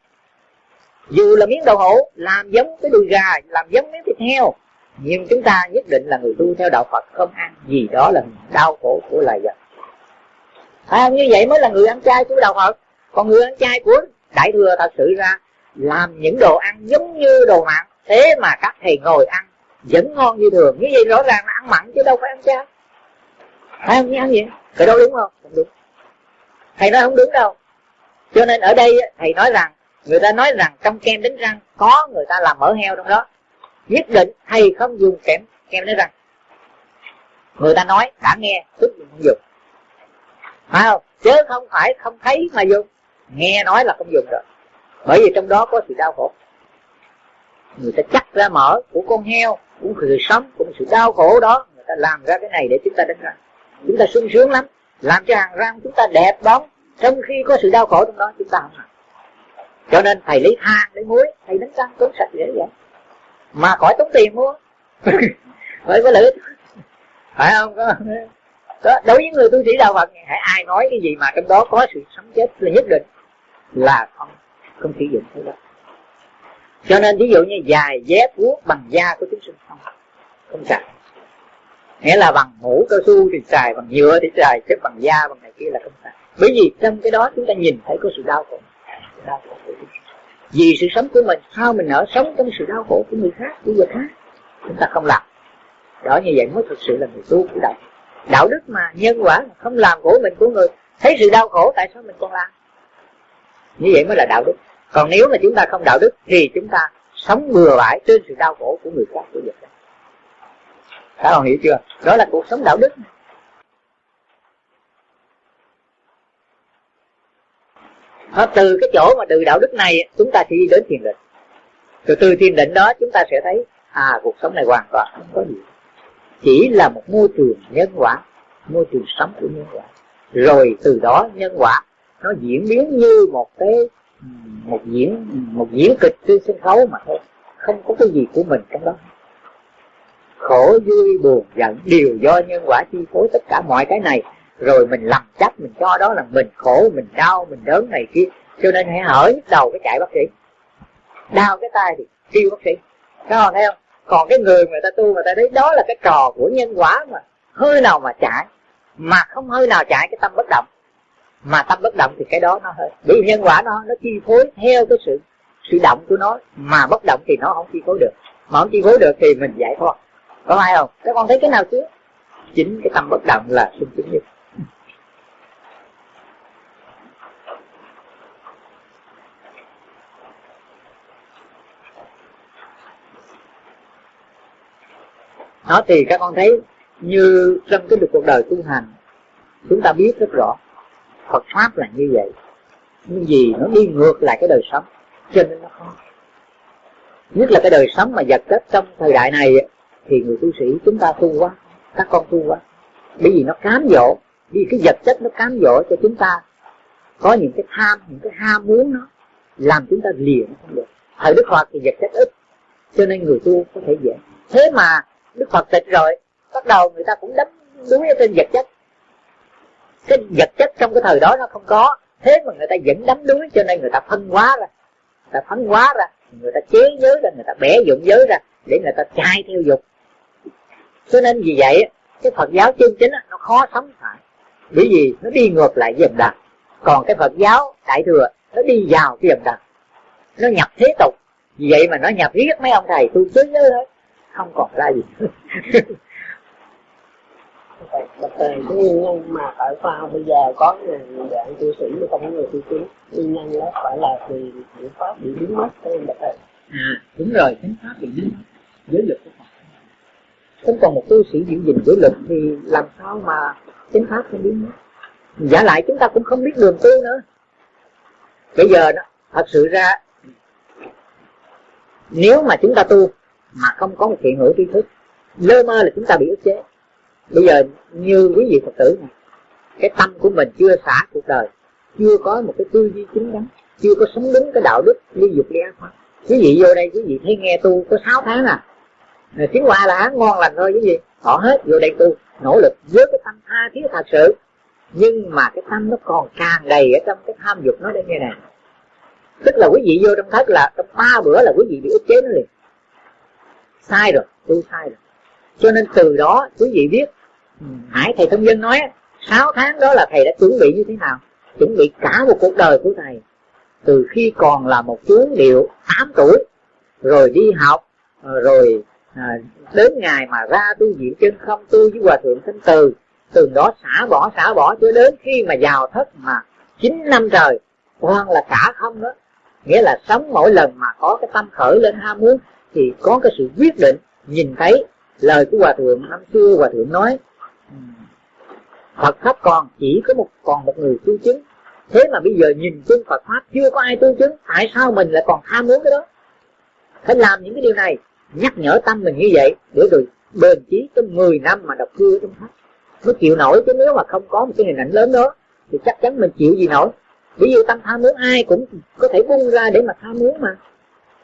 Dù là miếng đậu hũ, làm giống cái đùi gà, làm giống miếng thịt heo. Nhưng chúng ta nhất định là người tu theo đạo phật không ăn gì đó là đau khổ của loài vật. Phải không? Như vậy mới là người ăn chay của đạo phật. Còn người ăn chay của đại thừa thật sự ra làm những đồ ăn giống như đồ mặn thế mà các thầy ngồi ăn vẫn ngon như thường. Như vậy rõ ràng là ăn mặn chứ đâu phải ăn chay. Phải không? Như ăn gì? Cái đó đúng không? Không đúng. Thầy nói không đúng đâu. Cho nên ở đây thầy nói rằng, người ta nói rằng trong kem đánh răng có người ta làm mỡ heo trong đó. Nhất định thầy không dùng kem kem đánh răng. Người ta nói, đã nghe, tức không dùng. Phải không? Chứ không phải không thấy mà dùng nghe nói là không dùng rồi. Bởi vì trong đó có sự đau khổ. Người ta chắc ra mỡ của con heo cũng sự sống cũng sự đau khổ đó. Người ta làm ra cái này để chúng ta đánh ra chúng ta sung sướng lắm. Làm cho hàng răng chúng ta đẹp bóng trong khi có sự đau khổ trong đó chúng ta không làm. Cho nên thầy lấy than lấy muối thầy đánh răng tốn sạch dễ vậy mà khỏi tốn tiền mua. [laughs] Phải có lợi phải không? Có đó, đối với người tu sĩ đạo Phật hãy ai nói cái gì mà trong đó có sự sống chết là nhất định là không không sử dụng thứ đó. Cho nên ví dụ như dài dép vuốt bằng da của chúng sinh không không xài. Nghĩa là bằng mũ cao su thì xài, bằng nhựa thì xài, chứ bằng da, bằng này kia là không xài. Bởi vì trong cái đó chúng ta nhìn thấy có sự đau khổ. Đau khổ của chúng vì sự sống của mình, sao mình nỡ sống trong sự đau khổ của người khác, của người khác? Chúng ta không làm. Đó, như vậy mới thực sự là người tu của đạo. Đạo đức mà nhân quả không làm của mình của người, thấy sự đau khổ, tại sao mình còn làm? Như vậy mới là đạo đức. Còn nếu mà chúng ta không đạo đức thì chúng ta sống bừa bãi trên sự đau khổ của người khác của vật các bạn hiểu chưa? Đó là cuộc sống đạo đức. Đó, từ cái chỗ mà từ đạo đức này chúng ta chỉ đi đến thiền định. Từ từ thiền định đó chúng ta sẽ thấy à cuộc sống này hoàn toàn không có gì. Chỉ là một môi trường nhân quả môi trường sống của nhân quả. Rồi từ đó nhân quả nó diễn biến như một cái, một diễn một diễn kịch trên sân khấu mà thôi. Không có cái gì của mình trong đó. Khổ, vui, buồn, giận, đều do nhân quả chi phối tất cả mọi cái này. Rồi mình lầm chấp, mình cho đó là mình khổ, mình đau, mình đớn này kia. Cho nên hãy hở nhức đầu cái chạy bác sĩ. Đau cái tay thì kêu bác sĩ. Các bạn thấy không? Còn cái người người ta tu người ta thấy đó là cái trò của nhân quả mà hơi nào mà chạy. Mà không hơi nào chạy, cái tâm bất động mà tâm bất động thì cái đó nó hơi bởi vì nhân quả nó nó chi phối theo cái sự sự động của nó, mà bất động thì nó không chi phối được. Mà không chi phối được thì mình giải thoát. Có ai không? Các con thấy cái nào chứ chính cái tâm bất động là sung chứng nhất. Nó thì các con thấy như trong cái cuộc đời tu hành, chúng ta biết rất rõ. Phật pháp là như vậy. Nhưng gì nó đi ngược lại cái đời sống, cho nên nó khó. Nhất là cái đời sống mà vật chất trong thời đại này thì người tu sĩ chúng ta tu quá, các con tu quá. Bởi vì nó cám dỗ vì cái vật chất nó cám dỗ cho chúng ta. Có những cái tham, những cái ham muốn nó, làm chúng ta liền không được. Thời đức phật thì vật chất ít, cho nên người tu có thể dễ. Thế mà đức phật tịch rồi, bắt đầu người ta cũng đấm đuối ở trên vật chất cái vật chất trong cái thời đó nó không có. Thế mà người ta vẫn đấm đuối, cho nên người ta phân hóa ra. Người ta phân hóa ra, người ta chế giới ra, người ta bẻ dụng giới ra để người ta chạy theo dục. Cho nên vì vậy, cái phật giáo chân chính nó khó sống phải bởi vì nó đi ngược lại dòng đời còn cái phật giáo đại thừa, nó đi vào cái dòng đời nó nhập thế tục. Vì vậy mà nó nhập riết mấy ông thầy tu chế giới hết. Không còn ra gì. [laughs] Bạch thầy cái nguyên nhân mà tại sao bây giờ có người dạng tu sĩ mà không có người tu chứng nguyên nhân đó phải là vì biện pháp bị biến mất phải không bạch thầy à đúng rồi chánh pháp bị biến mất. Giới lực của Phật. Không còn một tu sĩ giữ gìn giới lực thì làm sao mà chánh pháp không biến mất? Giả lại chúng ta cũng không biết đường tu nữa. Bây giờ đó thật sự ra nếu mà chúng ta tu mà không có một thiện hữu tri thức lơ mơ là chúng ta bị ức chế bây giờ như quý vị phật tử này, cái tâm của mình chưa xả cuộc đời, chưa có một cái tư duy chính đắn chưa có sống đúng cái đạo đức ly dục ly ác pháp quý vị vô đây, quý vị thấy nghe tu có 6 tháng à. Tiếng qua là ngon lành thôi, quý vị. Họ hết vô đây tu, nỗ lực với cái tâm tha thiết thật sự. Nhưng mà cái tâm nó còn tràn đầy ở trong cái tham dục nó đây như này tức là quý vị vô trong thất là trong ba bữa là quý vị bị ức chế nó liền. Sai rồi, tu sai rồi cho nên từ đó, quý vị biết, hải thầy thông dân nói, sáu tháng đó là thầy đã chuẩn bị như thế nào? Chuẩn bị cả một cuộc đời của thầy. Từ khi còn là một chú điệu 8 tuổi, rồi đi học, rồi à, đến ngày mà ra tu viện chân không tu với hòa thượng thanh từ từ đó xả bỏ xả bỏ cho đến khi mà vào thất mà chín năm trời hoàn là cả không đó. Nghĩa là sống mỗi lần mà có cái tâm khởi lên ham muốn, thì có cái sự quyết định nhìn thấy lời của hòa thượng, năm xưa hòa thượng nói ừ, Phật pháp còn chỉ có một, còn một người tu chứng. Thế mà bây giờ nhìn chung Phật pháp chưa có ai tu chứng, tại sao mình lại còn tham muốn cái đó? Phải làm những cái điều này, nhắc nhở tâm mình như vậy, để rồi bền chí trong 10 năm mà đọc cưa trong pháp. Mới chịu nổi chứ nếu mà không có một cái hình ảnh lớn đó, thì chắc chắn mình chịu gì nổi. Ví dụ tâm tham muốn, ai cũng có thể bung ra để mà tham muốn mà.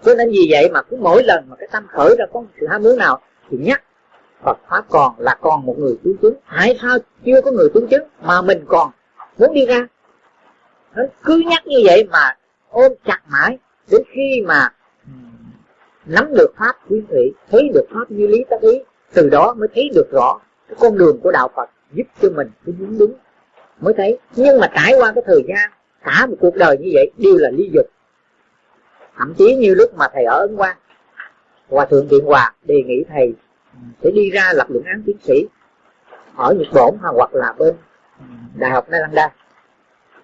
Cho nên vì vậy mà cứ mỗi lần mà cái tâm khởi ra có một sự ham muốn nào thì nhắc Phật pháp còn là còn một người tu chứng. Tại sao chưa có người tu chứng mà mình còn muốn đi ra? Nó cứ nhắc như vậy mà ôm chặt mãi, đến khi mà nắm được pháp quyến thủy thấy được pháp như lý tác ý, từ đó mới thấy được rõ cái con đường của đạo Phật giúp cho mình cái đúng đúng. Mới thấy. Nhưng mà trải qua cái thời gian, cả một cuộc đời như vậy đều là ly dục. Thậm chí như lúc mà thầy ở ấn quang hòa thượng điện hòa đề nghị thầy ừ, sẽ đi ra lập luận án tiến sĩ ở nhật bổn hoặc là bên ừ, đại học nalanda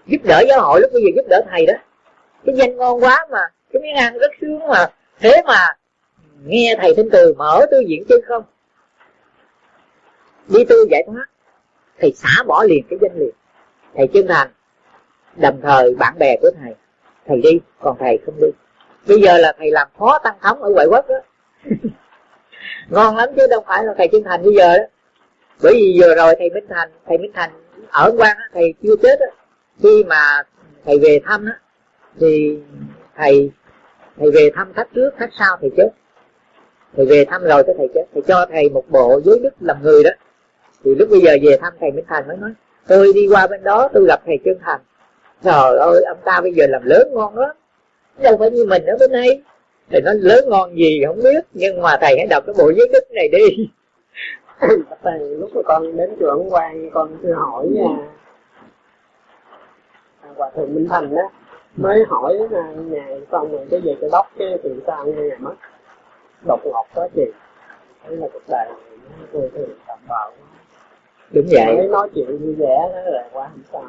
giúp đỡ giáo hội lúc bây giờ giúp đỡ thầy đó. Cái danh ngon quá mà, cái miếng ăn rất sướng mà. Thế mà, nghe thầy thanh từ, mở tư diện chứ không. Đi tư giải thoát, thầy xả bỏ liền cái danh liền. Thầy chân thành, đồng thời bạn bè của thầy. Thầy đi, còn thầy không đi. Bây giờ là thầy làm phó tăng thống ở ngoại quốc đó. [laughs] ngon lắm chứ, đâu phải là thầy chân thành bây giờ đó. Bởi vì vừa rồi thầy minh thành, thầy minh thành ở quan thầy chưa chết đó. khi mà thầy về thăm á, thì thầy thầy về thăm khách trước, khách sau thầy chết. Thầy về thăm rồi cái thầy chết. Thầy cho thầy một bộ giới đức làm người đó. Thì lúc bây giờ về thăm thầy minh thành mới nói, tôi đi qua bên đó, tôi gặp thầy chân thành. Trời ơi, ông ta bây giờ làm lớn ngon lắm. Đâu phải như mình ở bên đây thầy nói lớn ngon gì không biết nhưng mà thầy hãy đọc cái bộ giới đức này đi. [laughs] Thầy lúc mà con đến chùa ông quan con thưa hỏi nha. À, hòa thượng minh thành đó mới hỏi là ngài xong rồi cái về cái đốc cái từ sao nghe ngài mất. Độc ngọt quá gì đấy là cuộc đời tôi tôi tạm bạo đúng vậy. Mới nói chuyện vui vẻ đó là quá không sao.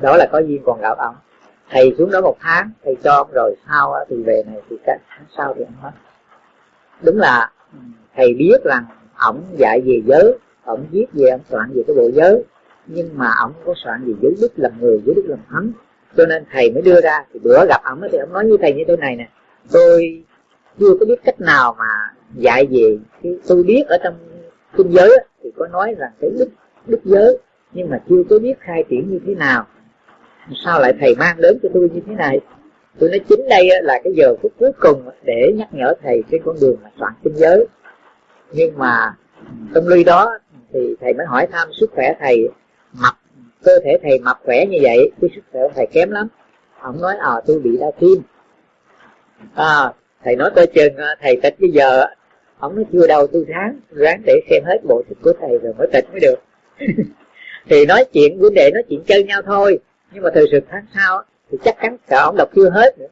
Đó là có duyên còn gặp ông thầy xuống đó một tháng, thầy cho rồi, sau thì về này thì cả tháng sau thì ông hết đúng là ừ, thầy biết rằng ổng dạy về giới, ổng viết về ông soạn về cái bộ giới, nhưng mà ổng có soạn về giới đức làm người, giới đức làm thánh. Cho nên thầy mới đưa ra, thì bữa gặp ổng thì ổng nói như thầy như thế này nè. Tôi chưa có biết cách nào mà dạy về cái, tôi biết ở trong kinh giới thì có nói rằng cái đức đức giới, nhưng mà chưa có biết khai triển như thế nào sao lại thầy mang đến cho tôi như thế này? Tôi nói chính đây là cái giờ phút cuối cùng để nhắc nhở thầy trên con đường mà soạn kinh giới. Nhưng mà trong ly đó thì thầy mới hỏi thăm sức khỏe thầy, mập, cơ thể thầy mập khỏe như vậy, cái sức khỏe thầy kém lắm. Ông nói à tôi bị đau tim. À thầy nói tôi chừng à, thầy tịch bây giờ ông nói, chưa đâu, tôi ráng ráng để xem hết bộ sách của thầy rồi mới tịch mới được. [laughs] Thì nói chuyện, vấn đề nói chuyện chơi nhau thôi nhưng mà từ sự tháng sau thì chắc chắn cả ông đọc chưa hết nữa.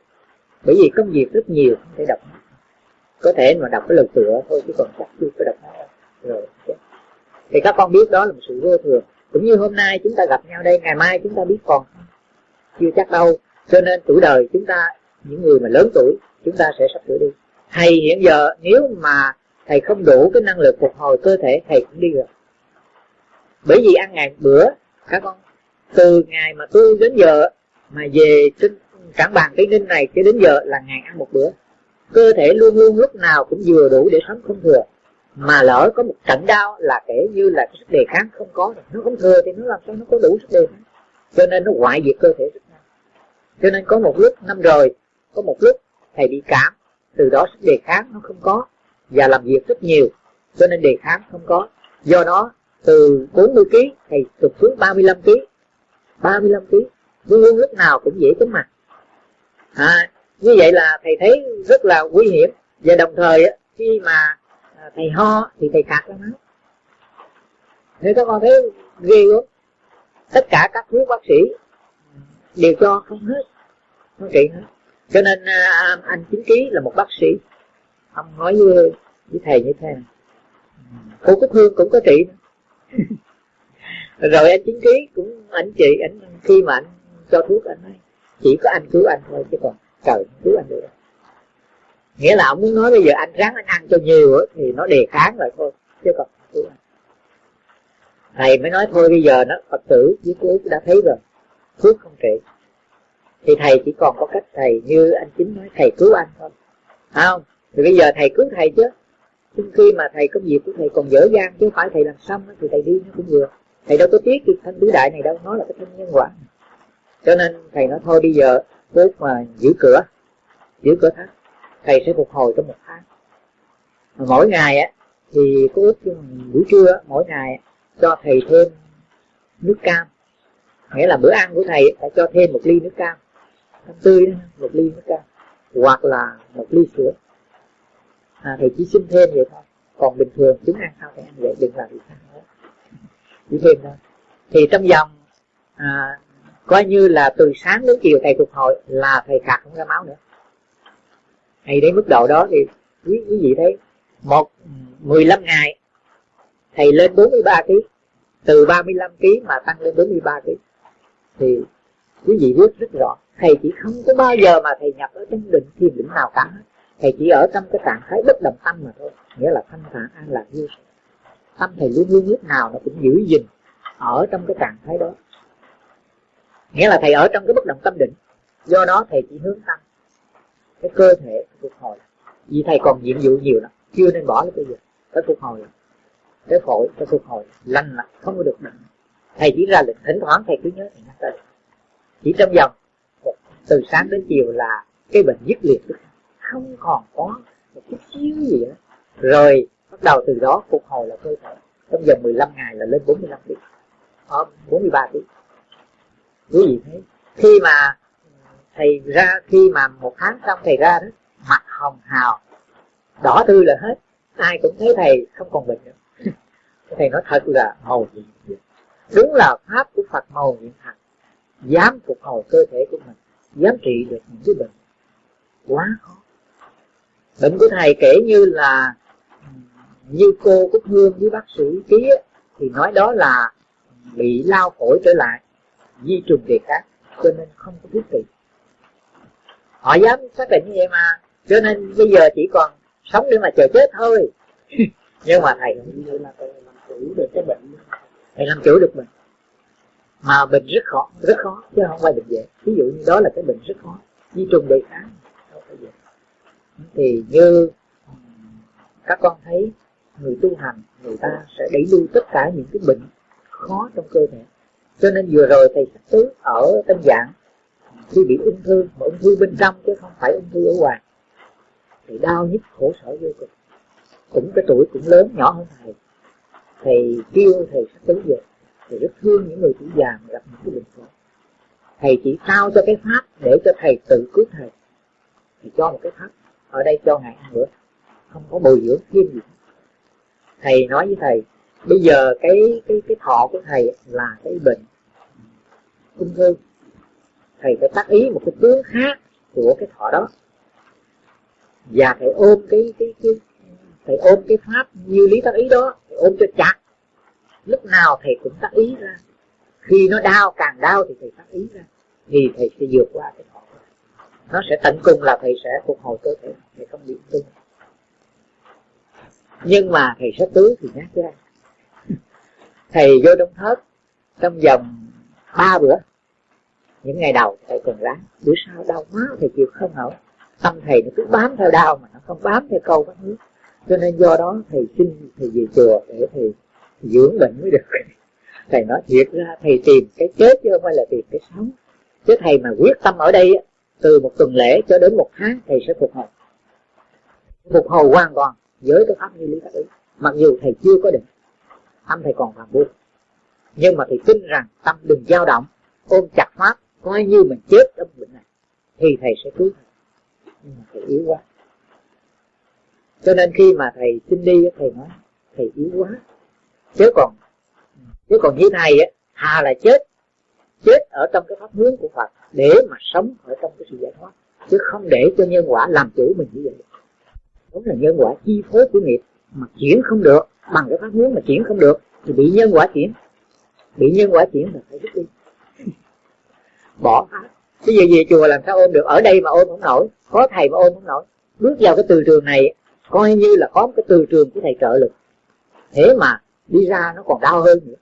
Bởi vì công việc rất nhiều không thể đọc có thể mà đọc cái lời tựa thôi, chứ còn chắc chưa có đọc hết rồi thì các con biết đó là một sự vô thường. Cũng như hôm nay chúng ta gặp nhau đây, ngày mai chúng ta biết còn chưa chắc đâu. Cho nên tuổi đời chúng ta, những người mà lớn tuổi, chúng ta sẽ sắp sửa đi. Thầy hiện giờ, nếu mà thầy không đủ cái năng lực phục hồi cơ thể, thầy cũng đi rồi. Bởi vì ăn ngày bữa, các con từ ngày mà tôi đến giờ mà về trên cảng bàn tây ninh này cho đến giờ là ngày ăn một bữa. Cơ thể luôn luôn lúc nào cũng vừa đủ để sống không thừa. Mà lỡ có một trận đau là kể như là cái sức đề kháng không có nó không thừa thì nó làm sao nó có đủ sức đề kháng. Cho nên nó hoại diệt cơ thể rất nhanh. Cho nên có một lúc năm rồi, có một lúc thầy bị cảm, từ đó sức đề kháng nó không có và làm việc rất nhiều, cho nên đề kháng không có. Do đó, từ 40 kg thầy tụt xuống 35 kg 35 kg luôn luôn lúc nào cũng dễ chóng mặt. À, như vậy là thầy thấy rất là nguy hiểm. Và đồng thời khi mà à, thầy ho thì thầy khạc ra máu. Thế các con thấy ghê quá tất cả các thuốc bác sĩ đều cho không hết không trị hết. Cho nên à, anh chính ký là một bác sĩ. Ông nói với, với thầy như thế này. Cô cúc hương cũng có trị [laughs] rồi anh chứng kiến cũng anh chị anh khi mà anh cho thuốc anh nói, chỉ có anh cứu anh thôi chứ còn trời cứu anh được. Nghĩa là ông muốn nói bây giờ anh ráng anh ăn cho nhiều thì nó đề kháng rồi thôi, chứ còn cứu anh. Thầy mới nói, thôi bây giờ nó, phật tử với cô đã thấy rồi, thuốc không trị. Thì thầy chỉ còn có cách thầy như anh chính nói, thầy cứu anh thôi. Phải không? Thì bây giờ thầy cứu thầy chứ. Nhưng khi mà thầy công việc của thầy còn dở dang chứ không phải thầy làm xong thì thầy đi nó cũng được thầy đâu có tiếc cái thanh tứ đại này đâu nó là cái thân nhân quả. Cho nên thầy nói thôi bây giờ lúc mà giữ cửa giữ cửa tháp thầy sẽ phục hồi trong một tháng. Mà mỗi ngày á thì có ước buổi trưa mỗi ngày cho thầy thêm nước cam. Nghĩa là bữa ăn của thầy phải cho thêm một ly nước cam. Cam tươi đó, một ly nước cam hoặc là một ly sữa. À, thầy chỉ xin thêm vậy thôi. Còn bình thường chúng ăn sao thì ăn vậy đừng làm gì khác chỉ thêm thôi thì trong vòng à, coi như là từ sáng đến chiều thầy phục hồi là thầy khạc không ra máu nữa. Hay đến mức độ đó thì quý, quý vị thấy một 15 ngày thầy lên 43 kg từ 35 kg mà tăng lên 43 kg thì quý vị biết rất rõ thầy chỉ không có bao giờ mà thầy nhập ở trong định thiền định nào cả. Thầy chỉ ở trong cái trạng thái bất động tâm mà thôi nghĩa là thanh thản an lạc vô tâm thầy luôn luôn lúc nào nó cũng giữ gìn ở trong cái trạng thái đó. Nghĩa là thầy ở trong cái bất động tâm định. Do đó thầy chỉ hướng tâm cái cơ thể phục hồi. Vì thầy còn nhiệm vụ nhiều lắm, chưa nên bỏ cái bây giờ phải phục hồi. Cái phổi phải phục hồi, lành lại không có được bệnh. Thầy chỉ ra lệnh thỉnh thoảng thầy cứ nhớ thầy nhắc tới. Chỉ trong vòng từ sáng đến chiều là cái bệnh dứt liệt. Không còn có một chút xíu gì nữa rồi bắt đầu từ đó phục hồi là cơ thể. Trong vòng 15 ngày là lên 45 kg ờ, 43 kg quý vị thấy khi mà thầy ra khi mà một tháng xong thầy ra đó mặt hồng hào đỏ tươi là hết. Ai cũng thấy thầy không còn bệnh nữa. [laughs] Thầy nói thật là màu nhiệm đúng là pháp của phật màu nhiệm thật dám phục hồi cơ thể của mình dám trị được những cái bệnh. Quá khó. Bệnh của thầy kể như là như cô Cúc Hương với bác sĩ ký thì nói đó là bị lao phổi trở lại, di trùng việc khác, cho nên không có thuốc trị. Họ dám xác định như vậy mà, cho nên bây giờ chỉ còn sống để mà chờ chết thôi. [laughs] Nhưng mà thầy như là thầy làm chủ được cái bệnh, thầy làm chủ được mình. Mà bệnh rất khó rất khó, chứ không phải bệnh dễ. Ví dụ như đó là cái bệnh rất khó, di trùng đề kháng dễ. Thì như các con thấy người tu hành người ta sẽ đẩy lui tất cả những cái bệnh khó trong cơ thể. Cho nên vừa rồi thầy sắc tứ ở tâm dạng khi bị ung thư mà ung thư bên trong chứ không phải ung thư ở ngoài thì đau nhức khổ sở vô cùng. Cũng cái tuổi cũng lớn nhỏ hơn thầy. Thầy kêu thầy sắc tứ về thầy rất thương những người tuổi già mà gặp những cái bệnh khổ thầy chỉ trao cho cái pháp để cho thầy tự cứu thầy. Thì cho một cái pháp ở đây cho ngày ăn nữa, không có bồi dưỡng thêm gì thầy nói với thầy, bây giờ cái cái cái thọ của thầy là cái bệnh ung thư. Thầy phải tác ý một cái tướng khác của cái thọ đó. Và thầy ôm cái cái cái thầy ôm cái pháp như lý tác ý đó thầy ôm cho chặt. Lúc nào thầy cũng tác ý ra. Khi nó đau, càng đau thì thầy tác ý ra. Thì thầy sẽ vượt qua cái thọ nó sẽ tận cùng là thầy sẽ phục hồi cơ thể, thầy không bị ung nhưng mà thầy sẽ tứ thì nhát ra thầy vô đông thớt trong vòng ba bữa. Những ngày đầu thầy còn ráng. Bữa sau đau quá thầy chịu không nổi. Tâm thầy nó cứ bám theo đau mà nó không bám theo câu các thứ cho nên do đó thầy xin thầy về chùa để thầy dưỡng bệnh mới được. [laughs] Thầy nói thiệt ra thầy tìm cái chết chứ không phải là tìm cái sống. Chứ thầy mà quyết tâm ở đây từ một tuần lễ cho đến một tháng thầy sẽ phục hồi. Phục hồi hoàn toàn với cái pháp như lý tác ý mặc dù thầy chưa có định tâm thầy còn phạm vui nhưng mà thầy tin rằng tâm đừng dao động, ôm chặt pháp, coi như mình chết trong bệnh này, thì thầy sẽ cứu thầy nhưng mà thầy yếu quá. Cho nên khi mà thầy xin đi, thầy nói, thầy yếu quá. Chứ còn chứ còn như thầy á, hà là chết. Chết ở trong cái pháp hướng của Phật, để mà sống ở trong cái sự giải thoát. Chứ không để cho nhân quả làm chủ mình như vậy đúng là nhân quả chi phối của nghiệp mà chuyển không được, bằng cái pháp hướng mà chuyển không được, thì bị nhân quả chuyển. Bị nhân quả chuyển là phải rút đi. [laughs] Bỏ pháp bây giờ về chùa làm sao ôm được? Ở đây mà ôm không nổi, có thầy mà ôm không nổi. Bước vào cái từ trường này, coi như là có một cái từ trường của thầy trợ lực. Thế mà đi ra nó còn đau hơn nữa.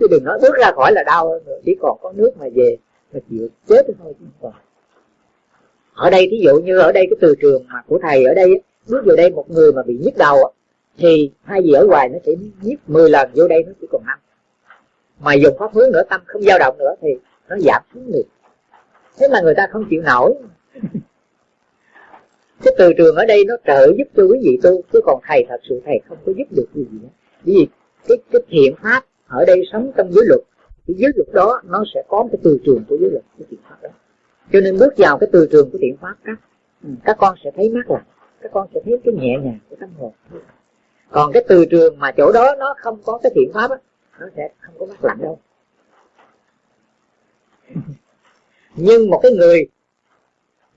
Chứ đừng nói bước ra khỏi là đau hơn nữa, chỉ còn có nước mà về, mà chịu chết thôi chứ không còn. Ở đây thí dụ như ở đây cái từ trường mà của thầy ở đây bước vào đây một người mà bị nhức đầu thì hai gì ở ngoài nó chỉ nhức 10 lần, vô đây nó chỉ còn năm. Mà dùng pháp hướng nữa tâm, không dao động nữa thì nó giảm xuống liền thế mà người ta không chịu nổi. [laughs] Cái từ trường ở đây nó trợ giúp cho quý vị tu, chứ còn thầy thật sự thầy không có giúp được gì nữa. Vì cái cái thiện pháp ở đây sống trong giới luật, cái giới luật đó nó sẽ có cái từ trường của giới luật, cái thiện pháp đó. Cho nên bước vào cái từ trường của thiện pháp các các con sẽ thấy mát lạnh các con sẽ thấy cái nhẹ nhàng của tâm hồn. Còn cái từ trường mà chỗ đó nó không có cái thiện pháp á nó sẽ không có mát lạnh đâu. [laughs] Nhưng một cái người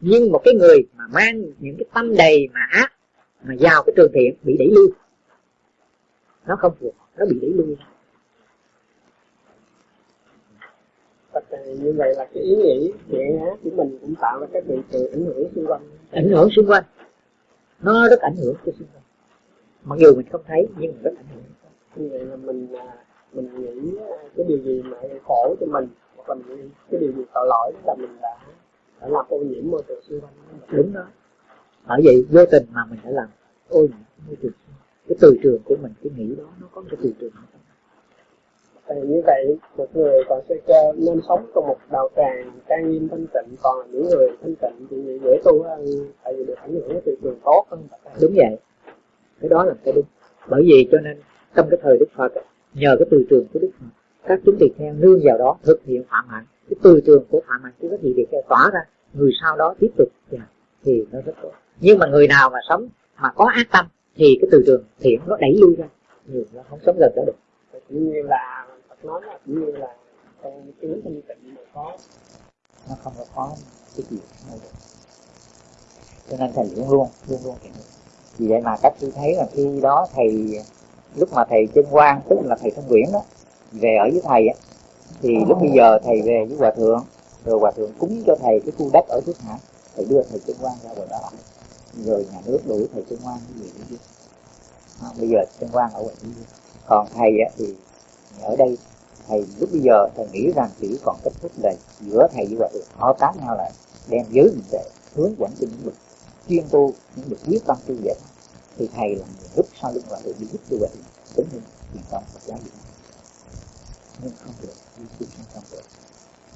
nhưng một cái người mà mang những cái tâm đầy mà ác mà vào cái trường thiện bị đẩy lui. Nó không phù nó bị đẩy lui. Như vậy là cái ý nghĩ thiện ác của mình cũng tạo ra cái bị từ ảnh hưởng xung quanh. Ảnh hưởng xung quanh nó rất ảnh hưởng cho xung quanh mặc dù mình không thấy nhưng mà rất ảnh hưởng. Như vậy là mình à, mình nghĩ à, cái điều gì mà khổ cho mình hoặc là mình cái điều gì tội lỗi là mình đã đã làm ô nhiễm môi trường xung quanh đúng đó. Bởi vậy vô tình mà mình đã làm ô nhiễm môi trường cái từ trường của mình cái nghĩ đó nó có cái từ trường thì như vậy một người còn cơ nên sống trong một đạo tràng trang nghiêm thanh tịnh còn những người thanh tịnh thì dễ tu hơn tại vì được ảnh hưởng từ trường tốt hơn. Đúng vậy. Cái đó là cái đúng. Bởi vì cho nên trong cái thời đức phật nhờ cái từ trường của đức phật các chúng tỳ kheo nương vào đó thực hiện phạm hạnh. Cái từ trường của phạm hạnh của các vị tỳ kheo tỏa ra. Người sau đó tiếp tục thì nó rất tốt. Nhưng mà người nào mà sống mà có ác tâm thì cái từ trường thiện nó đẩy lui ra. Nhiều nó không sống gần đó được. Như là Nói là như là ờ, trong kiến thanh tịnh mà có. Nó không có khó cái gì đâu được. Cho nên thầy luôn luôn luôn luôn vì vậy mà các sư thấy là khi đó thầy lúc mà thầy chân quan tức là thầy thông quyển đó về ở với thầy á thì lúc bây giờ thầy về với hòa thượng rồi hòa thượng cúng cho thầy cái khu đất ở trước hải thầy đưa thầy chân quan ra ngoài đó. Rồi nhà nước đuổi thầy chân quan cái gì đó. à, bây giờ chân quan ở ngoài dưới còn thầy á, thì ở đây thầy lúc bây giờ thầy nghĩ rằng chỉ còn cách thức là giữa thầy với hòa thượng hợp tác nhau lại, đem giới mình để hướng dẫn cho những bậc chuyên tu, những bậc quyết tâm tu vậy. Thì thầy là người giúp sau lưng hòa thượng, đi giúp cho hòa thượng tính như truyền thống Phật giáo Việt Nam nhưng không được, đi xuống không được.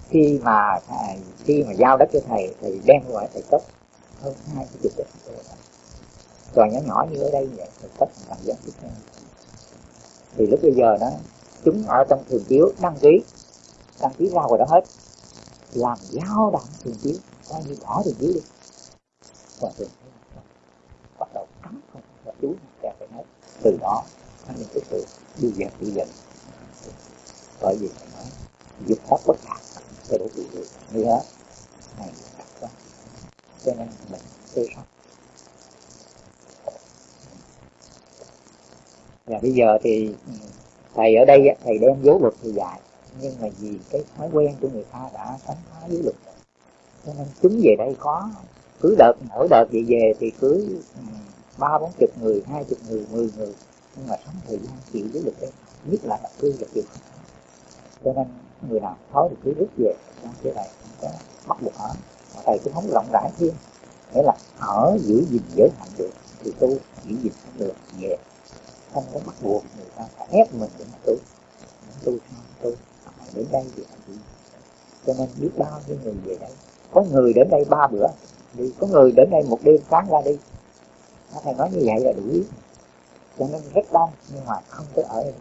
Khi mà thầy, khi mà giao đất cho thầy thầy đem lại thầy cấp hơn hai cái chục đất rồi. Nhỏ nhỏ như ở đây vậy, thầy cấp làm dân tiếp theo thì lúc bây giờ đó chúng ở trong thường chiếu đăng ký. Đăng ký ra ngoài đó hết. Làm giao động thường chiếu. Coi như bỏ thường chiếu đi. Và thường bắt đầu cấm không và chú kèo phải hết từ đó, anh những cái sự đi dần đi dần bởi vì phải nói dục pháp bất khả cho đủ tự người như hết này đặc quá. Cho nên mình tư sót. Và bây giờ thì thầy ở đây thầy đem dấu luật thì dạy. Nhưng mà vì cái thói quen của người ta đã sống phá với luật. Cho nên chúng về đây có, cứ đợt mỗi đợt về về thì cứ ừ, ba, bốn chục người, hai chục người, mười người. Nhưng mà sống thời gian chịu với luật đấy nhất là đặc cư là chịu. Cho nên người nào thói thì cứ rút về. Trong cái này không có bắt buộc ở. Mà thầy cũng không rộng rãi thêm. Nghĩa là ở giữ gìn giới hạn được, thì tu giữ gìn không được về không có bắt buộc người ta phải ép mình để mà tu. Tu sao tu đến đây thì làm gì cho nên biết bao nhiêu người về đây. Có người đến đây ba bữa đi có người đến đây một đêm sáng ra đi. Thầy nói như vậy là đủ. Ý cho nên rất đông, nhưng mà không có ở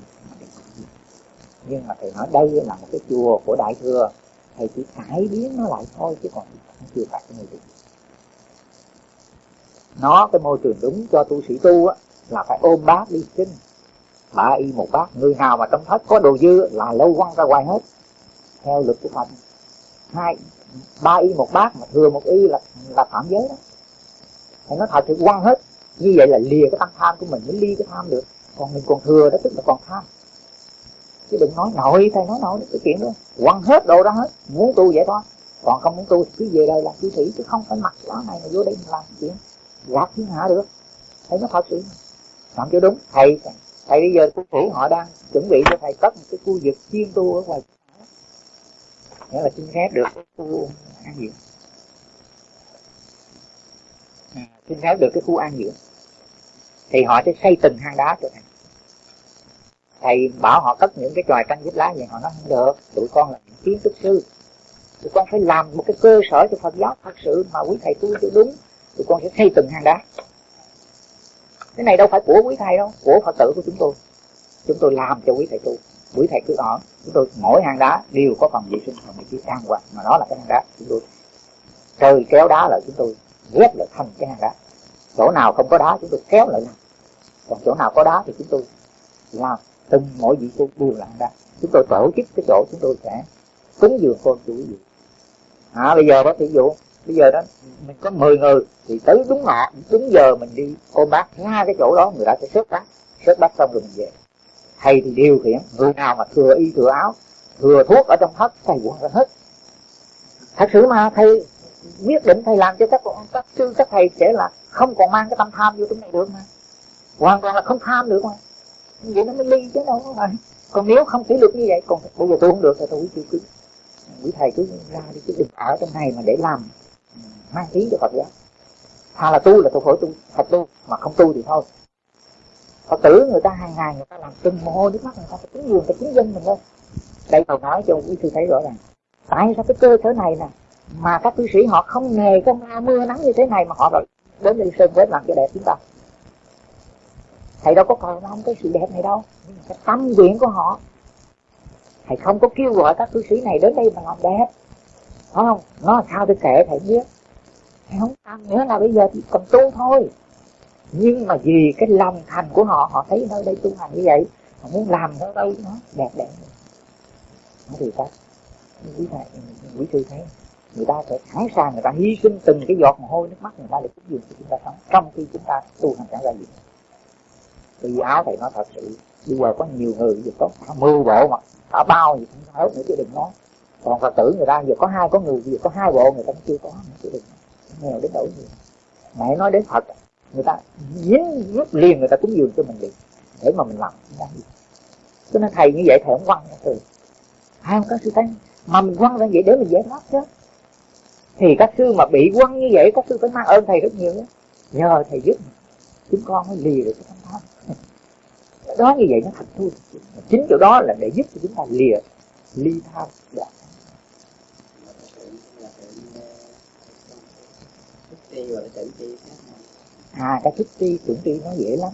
nhưng mà thầy nói đây là một cái chùa của đại thừa. Thầy chỉ cải biến nó lại thôi, chứ còn không chưa phải cái người trường. Nó cái môi trường đúng cho tu sĩ tu á là phải ôm bát đi sinh ba y một bát người nào mà trong thất có đồ dư là lâu quăng ra ngoài hết. Theo luật của phật, hai, ba y một bát mà thừa một y là là phạm giới đó. Thì nó thật sự quăng hết. Như vậy là lìa cái tăng tham của mình mới ly cái tham được. Còn mình còn thừa đó, tức là còn tham. Chứ đừng nói nội thầy nói nội cái chuyện đó. Quăng hết đồ đó hết, muốn tu vậy thôi. Còn không muốn tu thì cứ về đây làm cư sĩ chứ không phải mặc áo này mà vô đây làm chuyện. Gạt thiên hạ được. Thấy nó thật sự làm cho đúng. Thầy thầy bây giờ khu phủ họ đang chuẩn bị cho thầy cất một cái khu vực chuyên tu ở ngoài nghĩa là xin phép được cái khu an dưỡng à, xin phép được cái khu an dưỡng. Thì họ sẽ xây từng hang đá cho thầy. Thầy bảo họ cất những cái tròi tranh giúp lá vậy họ nói không được tụi con là những kiến trúc sư. Tụi con phải làm một cái cơ sở cho phật giáo thật sự mà quý thầy tu cho đúng. Tụi con sẽ xây từng hang đá cái này đâu phải của quý thầy đâu, của phật tử của chúng tôi. Chúng tôi làm cho quý thầy tu. Quý thầy cứ ở. Chúng tôi mỗi hang đá đều có phòng vệ sinh phòng vị trí trang hoàng mà nó là cái hang đá chúng tôi. Trời kéo đá lại chúng tôi ghép lại thành cái hang đá. Chỗ nào không có đá chúng tôi kéo lại làm còn chỗ nào có đá thì chúng tôi làm từng mỗi vị tu đều làm ra chúng tôi tổ chức cái chỗ chúng tôi sẽ cúng dường con chủ gì. À bây giờ đó thí dụ bây giờ đó, mình có 10 người, thì tới đúng ngọ đúng giờ mình đi ôm bác. Ra cái chỗ đó, người ta sẽ xếp bác xếp bác xong rồi mình về. Thầy thì điều khiển, người nào mà thừa y, thừa áo, thừa thuốc ở trong thất, thầy quăng ra hết. Thật sự mà thầy biết định, thầy làm cho các các sư, các thầy sẽ là không còn mang cái tâm tham vô trong này được mà. Hoàn toàn là không tham được mà. Vậy nó mới ly chứ đâu có phải. Còn nếu không kỷ luật như vậy, còn bây giờ tôi không được thì tôi quý cứ, quý thầy cứ ra đi chứ đừng ở trong này mà để làm mang tiếng cho Phật giáo. Thà là tu là tu khỏi tu thật tu mà không tu thì thôi. Phật tử người ta hàng ngày người ta làm từng mồ hôi nước mắt, người ta phải cúng dường, phải cúng dân mình thôi. Đây tôi nói cho quý sư thấy rõ ràng. Tại sao cái cơ sở này nè, mà các cư sĩ họ không nghề không lao mưa nắng như thế này mà họ rồi đến đây sơn với làm cho đẹp chúng ta? Thầy đâu có cầu mong cái sự đẹp này đâu, nhưng mà cái tâm nguyện của họ. Thầy không có kêu gọi các cư sĩ này đến đây mà làm đẹp. Phải không? Nó sao tôi kể thầy biết? Thầy không tâm nữa là bây giờ thì cần tu thôi. Nhưng mà vì cái lòng thành của họ họ thấy nơi đây tu hành như vậy, họ muốn làm nơi đây nó đẹp đẽ nó thì ta quý thầy quý sư thấy, người ta sẽ sẵn sàng, người ta hy sinh từng cái giọt mồ hôi nước mắt người ta để cúng dường cho chúng ta sống trong khi chúng ta tu hành chẳng ra gì. Vì áo thầy nói thật sự bây giờ có nhiều người giờ có cả mười bộ mà cả bao gì cũng hết nữa chứ đừng nói. Còn phật tử người ta giờ có hai có người giờ có hai bộ người ta cũng chưa có, nữa chứ đừng nghèo đến đổi gì. Mẹ nói đến phật người ta dính rút liền, người ta cúng dường cho mình liền, để mà mình làm cho nên thầy như vậy, thầy không quăng từ. Hai không có sư thấy mà mình quăng ra vậy để mình giải thoát chứ. Thì các sư mà bị quăng như vậy, các sư phải mang ơn thầy rất nhiều đó. nhờ thầy giúp chúng con mới lìa được cái tâm tham. Đó như vậy nó thật thôi. Chính chỗ đó là để giúp cho chúng ta lìa, ly tham dạ. à cái thức tri tưởng tri nó dễ lắm.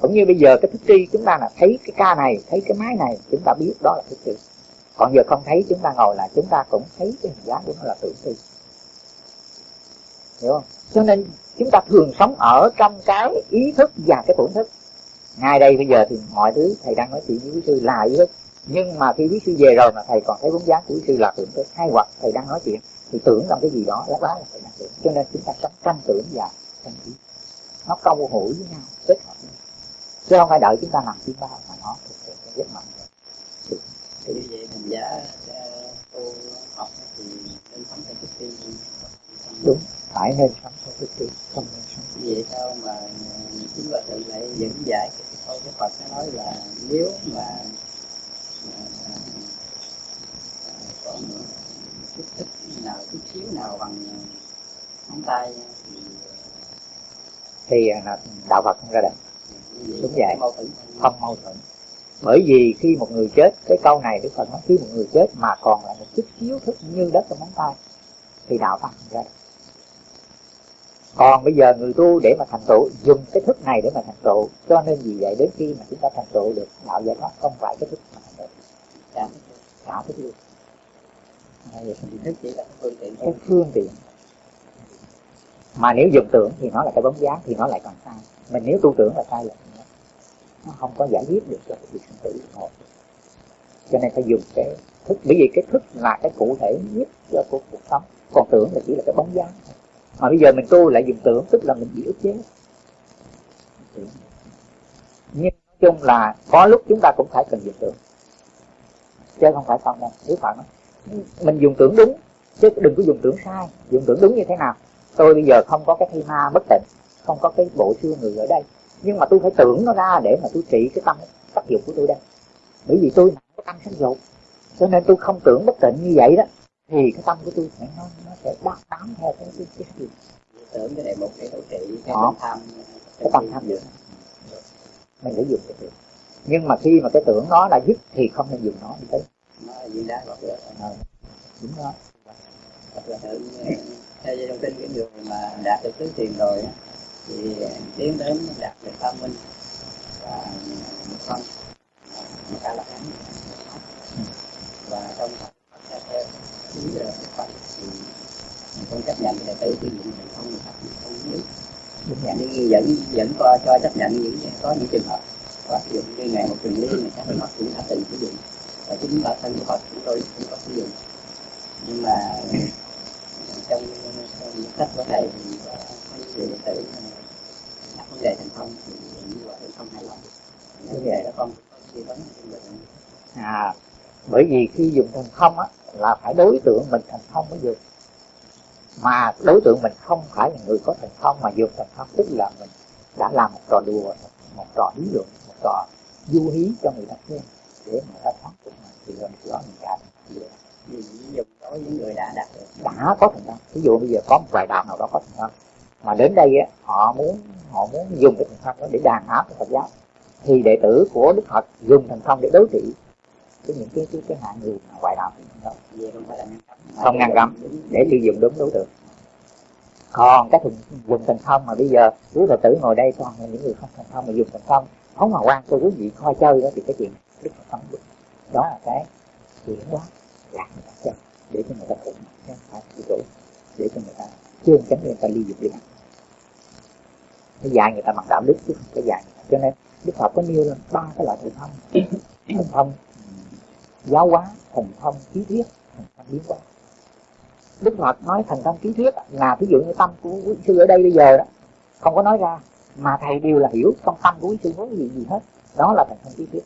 Cũng như bây giờ cái thức tri chúng ta là thấy cái ca này, thấy cái máy này, chúng ta biết đó là thức tri còn giờ không thấy, chúng ta ngồi là chúng ta cũng thấy cái hình dáng của nó là tưởng tri hiểu không? Cho nên chúng ta thường sống ở trong cái ý thức và cái tưởng thức. Ngay đây bây giờ thì mọi thứ thầy đang nói chuyện với quý sư là ý thức. Nhưng mà khi quý sư về rồi mà thầy còn thấy bóng dáng của quý sư là tưởng thức. Hay hoặc thầy đang nói chuyện thì tưởng trong cái gì đó đó là thầy đang tưởng cho nên chúng ta sống trong tưởng và trong ý nó câu hữu với nhau kết hợp nhau. Chứ không phải đợi chúng ta làm chuyên bao mà nó thực sự cái giấc mộng thì như vậy mình giá cô học thì nên sống theo cái đúng phải nên sống theo cái tri không nên sống vậy sao mà chúng ta tự lại dẫn giải cái câu của Phật nó nói là nếu mà, mà còn chút thích nào chút xíu nào bằng ngón tay. Thì thì là đạo Phật ra đời. Đúng vậy. không mâu thuẫn. Bởi vì khi một người chết cái câu này Đức Phật nói khi một người chết mà còn là một chút xíu thức như đất trong móng tay thì đạo Phật ra còn bây giờ người tu để mà thành tựu dùng cái thức này để mà thành tựu cho nên vì vậy đến khi mà chúng ta thành tựu được đạo giải thoát không phải cái thức mà thành tựu. Cả cả thức luôn thức chỉ là phương tiện cái phương tiện. Mà nếu dùng tưởng thì nó là cái bóng dáng thì nó lại còn sai. Mình nếu tu tưởng là sai lầm nó không có giải quyết được cho cái việc sinh tử một cho nên phải dùng cái thức bởi vì cái thức là cái cụ thể nhất cho cuộc, cuộc sống. Còn tưởng là chỉ là cái bóng dáng mà bây giờ mình tu lại dùng tưởng tức là mình bị ức chế. Nhưng nói chung là có lúc chúng ta cũng phải cần dùng tưởng. Chứ không phải không đâu nếu phải nói mình dùng tưởng đúng chứ đừng có dùng tưởng sai. Dùng tưởng đúng như thế nào? Tôi bây giờ không có cái thi ma bất tịnh không có cái bộ xương người ở đây. Nhưng mà tôi phải tưởng nó ra để mà tôi trị cái tâm tác dụng của tôi đây. Bởi vì tôi cái tâm sắc dục cho nên tôi không tưởng bất tịnh như vậy đó. Thì cái tâm của tôi sẽ nó, nó sẽ đắc tám theo cái cái cái gì tưởng cái này một cái hỗ trị cái tâm tham. Cái tâm tham dự mình phải dùng cái tưởng. Nhưng mà khi mà cái tưởng nó là dứt thì không nên dùng nó như thế nó là diễn đá hoặc đúng đó hoặc là tự theo dây thông tin cái người mà đạt được tứ tiền rồi. á, thì tiến đến đạt được tâm minh và một phân một ta là thắng và trong theo theo chính giờ một thì mình không chấp nhận đệ tử thì mình không được không không biết nhưng vẫn vẫn coi cho chấp nhận những có những trường hợp có ví dụ như ngày một trường lý người các họ cũng đã từng sử dụng và chính bản thân của họ chúng tôi cũng có sử dụng. Nhưng mà, trong những sách của thầy thì có những người đệ tử đặt vấn đề thành công thì như vậy không hài lòng. Như vậy đó con suy vấn à bởi vì khi dùng thành không á, là phải đối tượng mình thành không mới dùng mà đối tượng mình không phải là người có thành không, mà dùng thành không tức là mình đã làm một trò đùa, một trò lý luận, một trò du hí cho người ta xem để mà ta thoát được mà thì hơn đó mình cả vì dùng đối với người đã đạt được đã có thành công ví dụ bây giờ có một vài đạo nào đó có thành công mà đến đây á, họ muốn họ muốn dùng cái thành công đó để đàn áp cái Phật giáo thì đệ tử của Đức Phật dùng thành công để đối trị với những cái cái cái hạng người mà ngoại đạo không không ngăn cấm để sử dụng đúng đối tượng. Còn cái thùng dùng thành công mà bây giờ quý phật tử ngồi đây toàn là những người không thành công mà dùng thành công phóng hòa quan cho quý vị coi chơi đó thì cái chuyện đức phật không được. Đó là cái chuyển hóa lạc người ta chơi để cho người ta khủng chứ không phải cái chỗ để cho người ta chương tránh người ta ly dục điện cái dạy người ta bằng đạo đức chứ không phải dạy. Cho nên đức phật có nêu lên ba cái loại thần thông. [coughs] Thần thông giáo hóa thần thông trí thuyết thần thông biến hóa. Đức phật nói thần thông trí thuyết là ví dụ như tâm của quý sư ở đây bây giờ đó không có nói ra mà thầy đều là hiểu trong tâm của quý sư muốn gì gì hết. Đó là thần thông trí thuyết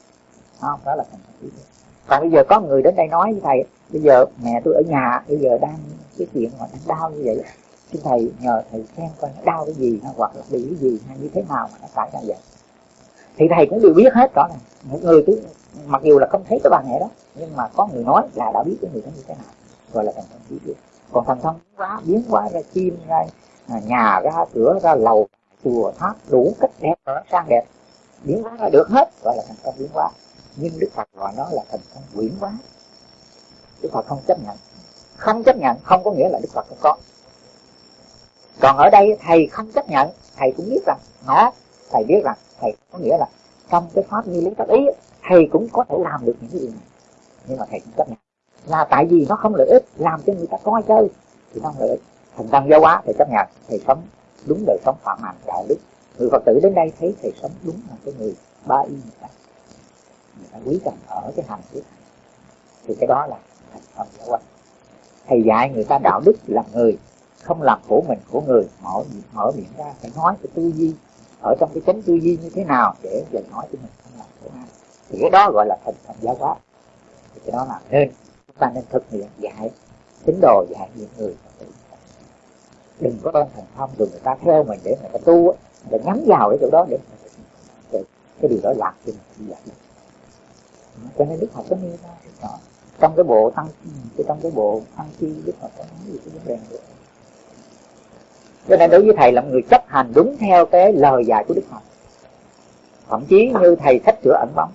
không đó là thần thông trí tuệ còn bây giờ có người đến đây nói với thầy, bây giờ mẹ tôi ở nhà, bây giờ đang cái chuyện mà đang đau như vậy xin thầy nhờ thầy xem coi nó đau cái gì hoặc là bị cái gì hay như thế nào mà nó xảy ra vậy. Thì thầy cũng đều biết hết rõ này một người cứ mặc dù là không thấy cái bà mẹ đó, nhưng mà có người nói là đã biết cái người đó như thế nào. Gọi là thần thông trí tuệ còn thần thông biến biến quá ra chim, ra à, nhà, ra cửa, ra lầu, chùa, tháp, đủ cách đẹp, sang đẹp. Biến hóa ra được hết, gọi là thần thông biến hóa nhưng đức phật gọi nó là thần thông quyển quá, đức phật không chấp nhận. Không chấp nhận không có nghĩa là đức phật không có. Còn ở đây thầy không chấp nhận thầy cũng biết rằng nó thầy biết rằng thầy có nghĩa là trong cái pháp như lý tác ý thầy cũng có thể làm được những cái điều này. Nhưng mà thầy cũng chấp nhận. Là tại vì nó không lợi ích làm cho người ta coi chơi thì nó không lợi ích. Thành tâm giáo hóa thầy chấp nhận thầy sống đúng đời sống phạm hạnh đạo đức. Người phật tử đến đây thấy thầy sống đúng là cái người ba y người ta người ta quý trọng ở cái hành của thì cái đó là thành tâm giáo quán thầy dạy người ta đạo đức làm người không làm của mình của người. Mở mở miệng ra phải nói cái tư duy. Ở trong cái chánh tư duy như thế nào để dạy nói cho mình không làm của ai. Thì cái đó gọi là thành tâm giáo hóa thì cái đó là nên chúng ta nên thực hiện dạy tín đồ dạy những người. Đừng có ơn thành thông rồi người ta theo mình để người ta tu để nhắm vào cái chỗ đó để cái, cái điều đó làm cho mình đi dạy cho nên đức phật có nêu ra đó. trong cái bộ tăng trong cái bộ tăng chi, đức phật có nói gì cái vấn đề này. Cho nên đối với thầy là một người chấp hành đúng theo cái lời dạy của đức phật. Thậm chí như thầy sách chữa ẩn bóng.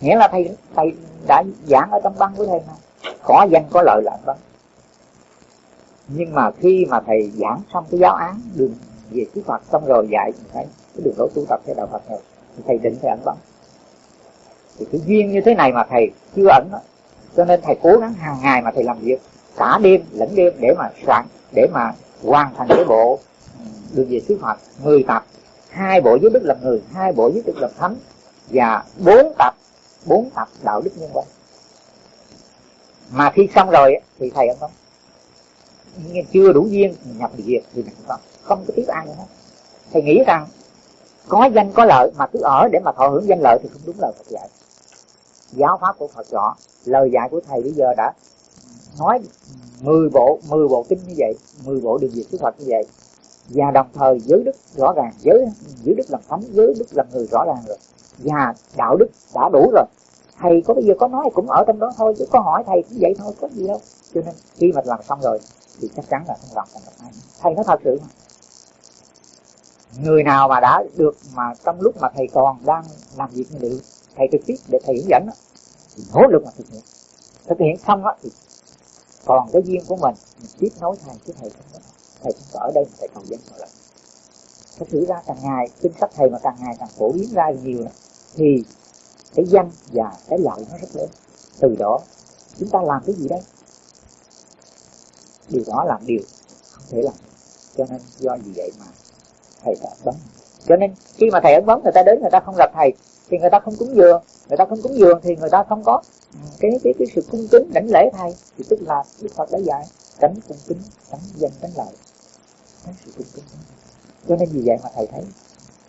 Nghĩa là thầy thầy đã giảng ở trong băng của thầy mà. Có danh, có lợi là ẩn bóng. Nhưng mà khi mà thầy giảng xong cái giáo án đường về chư Phật, xong rồi dạy thấy cái đường lối tu tập theo đạo Phật rồi, thì thầy định thầy ẩn bóng thì cái duyên như thế này mà thầy chưa ẩn đó. cho nên thầy cố gắng hàng ngày mà thầy làm việc, cả đêm lẫn đêm để mà soạn, để mà hoàn thành cái bộ ừ, đường về sứ Phật 10 tập, hai bộ giới đức làm người, hai bộ giới đức làm thánh, và bốn tập bốn tập đạo đức nhân văn. Mà khi xong rồi thì thầy không nhưng chưa đủ duyên nhập diệt việc thì mình không không có tiếp ai nữa. Thầy nghĩ rằng có danh có lợi mà cứ ở để mà thọ hưởng danh lợi thì không đúng lời Phật dạy giáo pháp của Phật rõ lời dạy của thầy bây giờ đã nói 10 bộ 10 bộ kinh như vậy 10 bộ đường diệt của Phật như vậy. Và đồng thời giới đức rõ ràng, giới giới đức làm thánh, giới đức làm người rõ ràng rồi. Và đạo đức đã đủ rồi. Thầy có bây giờ có nói cũng ở trong đó thôi, chứ có hỏi thầy cũng vậy thôi, có gì đâu. Cho nên khi mà làm xong rồi, thì chắc chắn là không làm thành được ai thầy nói thật sự mà người nào mà đã được mà trong lúc mà thầy còn đang làm việc như vậy thầy trực tiếp để thầy hướng dẫn đó, thì nỗ lực mà thực hiện. Thực hiện xong đó thì còn cái duyên của mình mình tiếp nối thầy chứ thầy không có thầy không có ở đây thầy cầu dẫn lại. lần thật sự ra càng ngày kinh sách thầy mà càng ngày càng phổ biến ra nhiều đó, thì cái danh và cái lợi nó rất lớn. Từ đó chúng ta làm cái gì đấy điều đó làm điều không thể làm cho nên do gì vậy mà thầy đã bấm cho nên khi mà thầy ấn bấm người ta đến người ta không gặp thầy thì người ta không cúng dường. Người ta không cúng dường thì người ta không có ừ, cái cái cái sự cung kính đảnh lễ thầy thì tức là đức phật đã dạy, tránh cung kính, tránh danh tránh lợi. Tránh sự cung kính. Cho nên vì vậy mà thầy thấy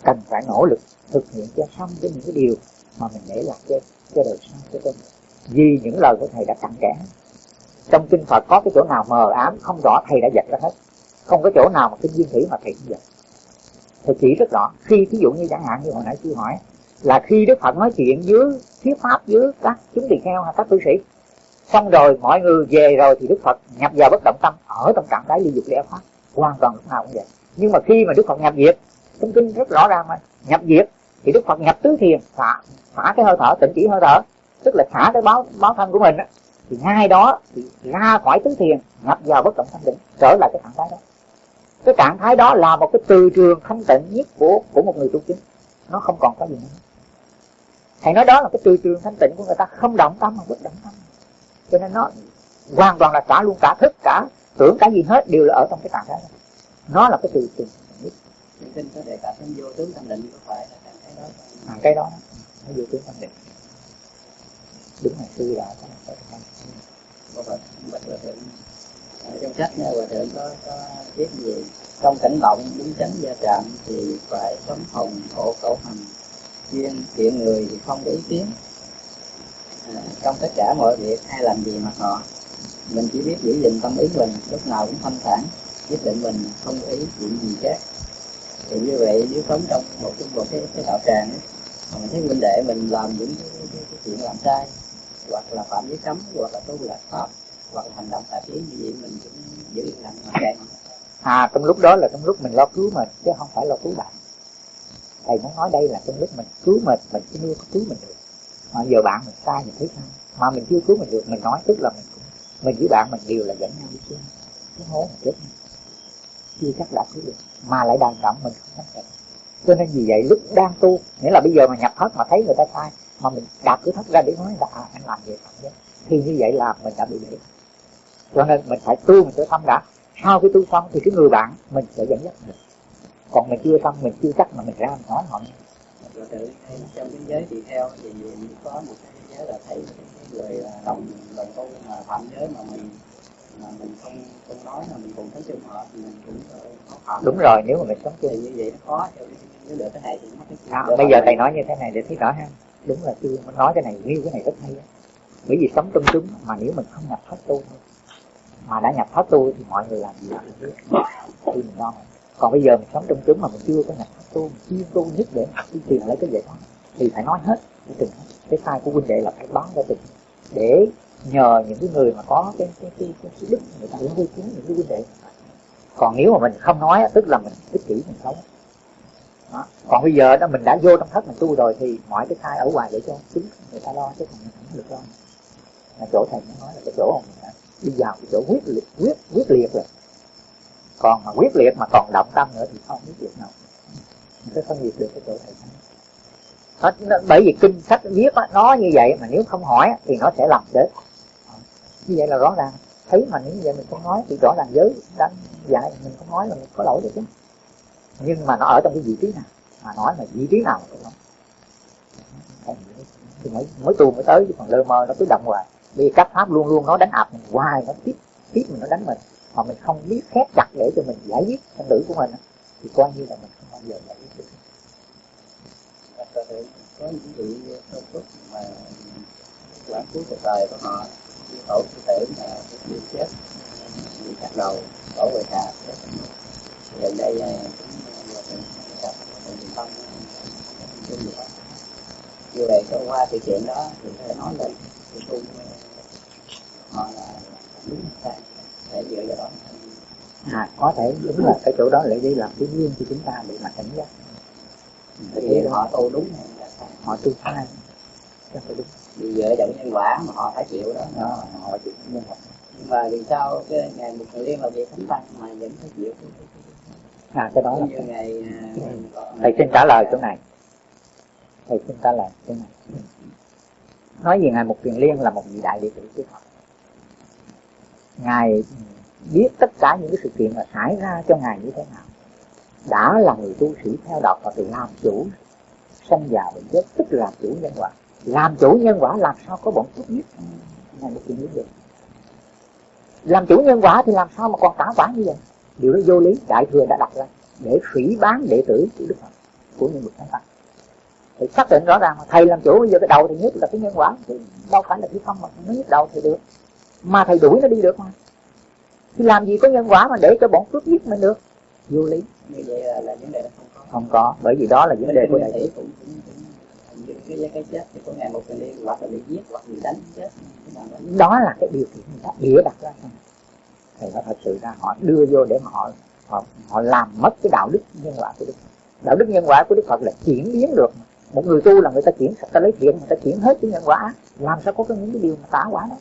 cần phải nỗ lực thực hiện cho xong với những cái điều mà mình để lại cho cho đời sau cho tôi vì những lời của thầy đã cặn kẽ. Trong kinh Phật có cái chỗ nào mờ ám, không rõ, thầy đã dạy ra hết. Không có chỗ nào mà kinh duyên thủy mà thầy không dạy. Thầy chỉ rất rõ, khi ví dụ như chẳng hạn như hồi nãy sư hỏi là khi đức phật nói chuyện với thuyết pháp, với các chúng tỳ kheo hay các cư sĩ. Xong rồi mọi người về rồi thì đức phật nhập vào bất động tâm, ở trong trạng thái ly dục lẽ pháp, hoàn toàn lúc nào cũng vậy. Nhưng mà khi mà đức phật nhập diệt, trong kinh rất rõ ràng mà, nhập diệt, thì đức phật nhập tứ thiền xả xả cái hơi thở, tỉnh chỉ hơi thở, tức là xả cái báo báo thân của mình á, thì ngay đó thì ra khỏi tứ thiền, nhập vào bất động thanh định, trở lại cái trạng thái đó. Cái trạng thái đó là một cái từ trường thanh tịnh nhất của của một người tu chính. Nó không còn có gì nữa thầy nói đó là cái từ trường thanh tịnh của người ta không động tâm mà bất động tâm. Cho nên nó hoàn toàn là cả luôn cả thức cả tưởng cả gì hết đều là ở trong cái thái đó. Nó là cái từ trường Kinh có đề cập đến vô tướng thanh định có phải là cái đó à, cái đó nó vô tướng thanh định đúng là sư đã có trong sách này Hòa Thượng có, có viết gì? Trong cảnh động đúng chánh gia trạm thì phải sống hồng hộ khẩu hành chuyên chuyện người thì không có ý kiến. À, trong tất cả mọi việc ai làm gì mà họ mình chỉ biết giữ gìn tâm ý mình lúc nào cũng thanh thản quyết định mình không có ý chuyện gì khác. Thì như vậy nếu sống trong một cái một cái, cái đạo tràng ấy, mình thấy huynh đệ mình làm những cái, cái, cái chuyện làm sai hoặc là phạm giới cấm hoặc là tu lạc pháp hoặc là hành động tà kiến như vậy mình cũng giữ yên lặng mà à trong lúc đó là trong lúc mình lo cứu mình chứ không phải lo cứu bạn thầy muốn nói đây là trong lúc mình cứu mình mình chưa có cứu mình được. Mà giờ bạn mình sai mình thấy sai mà mình chưa cứu mình được mình nói tức là mình cũng mình với bạn mình đều là dẫn nhau đi chứ. Cái hố mình chết. Chưa chắc đã cứu được mà lại đàn trọng mình không thất cho nên vì vậy lúc đang tu nghĩa là bây giờ mà nhập thất mà thấy người ta sai mà mình đạp cứ thất ra để nói là à, anh làm vậy thì như vậy là mình đã bị vậy cho nên mình phải tu mình phải tâm đã. Sau khi tu xong thì cái người bạn mình sẽ dẫn dắt mình còn mình chưa xong mình chưa chắc mà mình ra mình nói họ nghe. Rồi tự thấy trong cái giới tỳ theo thì có một cái giới là thấy cái người đồng đồng tu mà phạm giới mà mình mà mình không không nói mà mình cùng thấy trường hợp thì mình cũng có phạm. Đúng rồi nếu mà mình sống chung. Thì như vậy nó khó nếu được cái này thì nó à, bây giờ thầy nói như thế này để thấy rõ ha. Đúng là chưa mình nói cái này nghiêu cái này rất hay đó. bởi vì sống trong chúng mà nếu mình không nhập thất tu mà đã nhập thất tu thì mọi người làm gì cũng biết thì mình lo còn bây giờ mình sống trong chúng mà mình chưa có nhập tu chi chuyên tu nhất để đi tìm lấy cái giải thoát thì phải nói hết cái tình cái sai của huynh đệ là phải báo ra tình để nhờ những cái người mà có cái cái cái, cái, cái đức người ta đến vui cứu những cái huynh đệ. Còn nếu mà mình không nói tức là mình ích kỷ mình sống. Đó. còn bây giờ đó mình đã vô trong thất mình tu rồi thì mọi cái sai ở ngoài để cho chính người ta lo chứ còn mình không được lo. Là chỗ thầy nói là cái chỗ mà mình đã đi vào cái chỗ quyết liệt quyết quyết liệt rồi còn mà quyết liệt mà còn động tâm nữa thì không biết việc nào. Mình sẽ phân biệt được cái chỗ thầy nó, bởi vì kinh sách viết đó, nó như vậy mà nếu không hỏi thì nó sẽ làm chết như vậy là rõ ràng. Thấy mà nếu như vậy mình không nói thì rõ ràng giới đang dạy mình không nói là mình có lỗi được chứ nhưng mà nó ở trong cái vị trí nào? Mà nói là vị trí nào cũng không. Thì mới mới tu mới tới chứ còn lơ mơ nó cứ động hoài. Vì các pháp luôn luôn nó đánh áp mình hoài nó tiếp tiếp mình nó đánh mình mà mình không biết khép chặt để cho mình giải quyết thân tử của mình thì coi như là mình không bao giờ giải quyết được. Có những vị công thức mà quản cứu cuộc đời của họ tổ cụ thể là à, mà bị chết bị chặt đầu tổ về nhà gần đây cũng gặp tình tâm như vậy có qua sự kiện đó thì phải nói lên thì cũng à, họ là đúng sai để dựa vào đó à có thể đúng là cái chỗ đó lại đi làm cái duyên cho chúng ta để mà cảnh giác. Thì họ tu đúng họ tu sai. Chắc phải đúng. Vì dựa vào nhân quả mà họ phải chịu đó, đó họ chịu nhân quả nhưng mà vì sao cái ngày một người liên là việc thánh tăng mà vẫn phải chịu? À cái đó là như ngày thầy xin trả lời chỗ này. Thầy xin trả lời chỗ này. Nói về ngài một truyền liên là một vị đại đệ tử của Phật ngài biết tất cả những cái sự kiện mà xảy ra cho ngài như thế nào. Đã là người tu sĩ theo đạo và thì làm chủ, sanh già bệnh chết, tức là chủ nhân quả. Làm chủ nhân quả làm sao có bọn phúc nhất? Ngài một truyền được. Làm chủ nhân quả thì làm sao mà còn tả quả như vậy? Điều đó vô lý, đại thừa đã đặt ra để phỉ bán đệ tử của đức phật, của những bậc thánh phật. thì xác định rõ ràng thầy làm chủ, bây giờ cái đầu thì nhất là cái nhân quả chứ đâu phải là cái không mà nó nhất đầu thì được mà thầy đuổi nó đi được mà. Thì làm gì có nhân quả mà để cho bọn phước giết mình được? Vô lý. Như vậy là, là vấn đề không có. Không có bởi vì đó là vấn đề của đại cũng, cũng, cũng cái cái chết thì có ngày một người liên hoặc là bị giết hoặc bị đánh chết. Đó là cái điều kiện người ta bịa đặt ra thì nó thật sự ra họ đưa vô để mà họ họ, họ làm mất cái đạo đức nhân quả của đức đạo đức nhân quả của đức phật là chuyển biến được một người tu là người ta chuyển ta lấy thiện người ta chuyển hết cái nhân quả. Làm sao có cái những cái điều mà tả quả đó?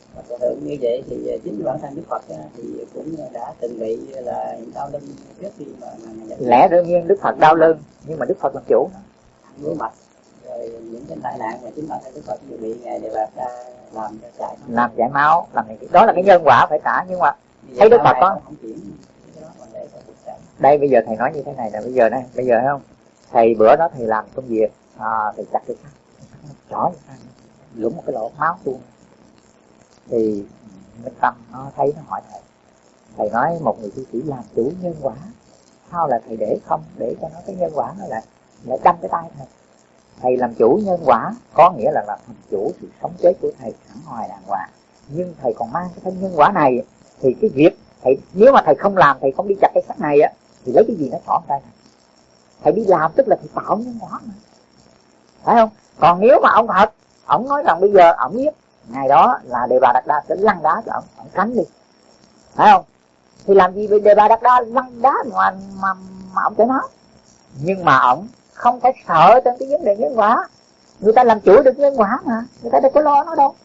Như vậy thì chính bản thân đức phật thì cũng đã từng bị là đau lưng trước khi mà, mà lẽ đương nhiên đức phật đau lưng nhưng mà đức phật làm chủ. Ngứa mạch rồi những cái tai nạn mà chính bản thân đức phật bị ngài đều là ra làm chạy. Làm chảy máu làm này đó là cái nhân quả phải trả nhưng mà thấy đức phật có đây bây giờ thầy nói như thế này là bây giờ này bây giờ thấy không thầy bữa đó thầy làm công việc à, thì chặt cái sắt chỏ lũng một cái lỗ máu tuôn thì minh tâm nó thấy nó hỏi thầy. Thầy nói một người tu sĩ làm chủ nhân quả sao là thầy để không để cho nó cái nhân quả nó lại lại đâm cái tay thầy? Thầy làm chủ nhân quả có nghĩa là làm chủ sự sống chết của thầy sẵn hoài đàng hoàng. Nhưng thầy còn mang cái thân nhân quả này thì cái việc thầy nếu mà thầy không làm thầy không đi chặt cái sắt này á thì lấy cái gì nó xỏ tay thầy thầy đi làm tức là thầy tạo nhân quả mà phải không? Còn nếu mà ông thật ông nói rằng bây giờ ông biết ngày đó là đề bà đặt đa sẽ lăn đá cho ông ông tránh đi. Phải không? Thì làm gì đề bà đặt đa lăn đá mà mà, mà ông sẽ nói? Nhưng mà ông không phải sợ trên cái vấn đề nhân quả. Người ta làm chủ được nhân quả mà người ta đâu có lo nó đâu.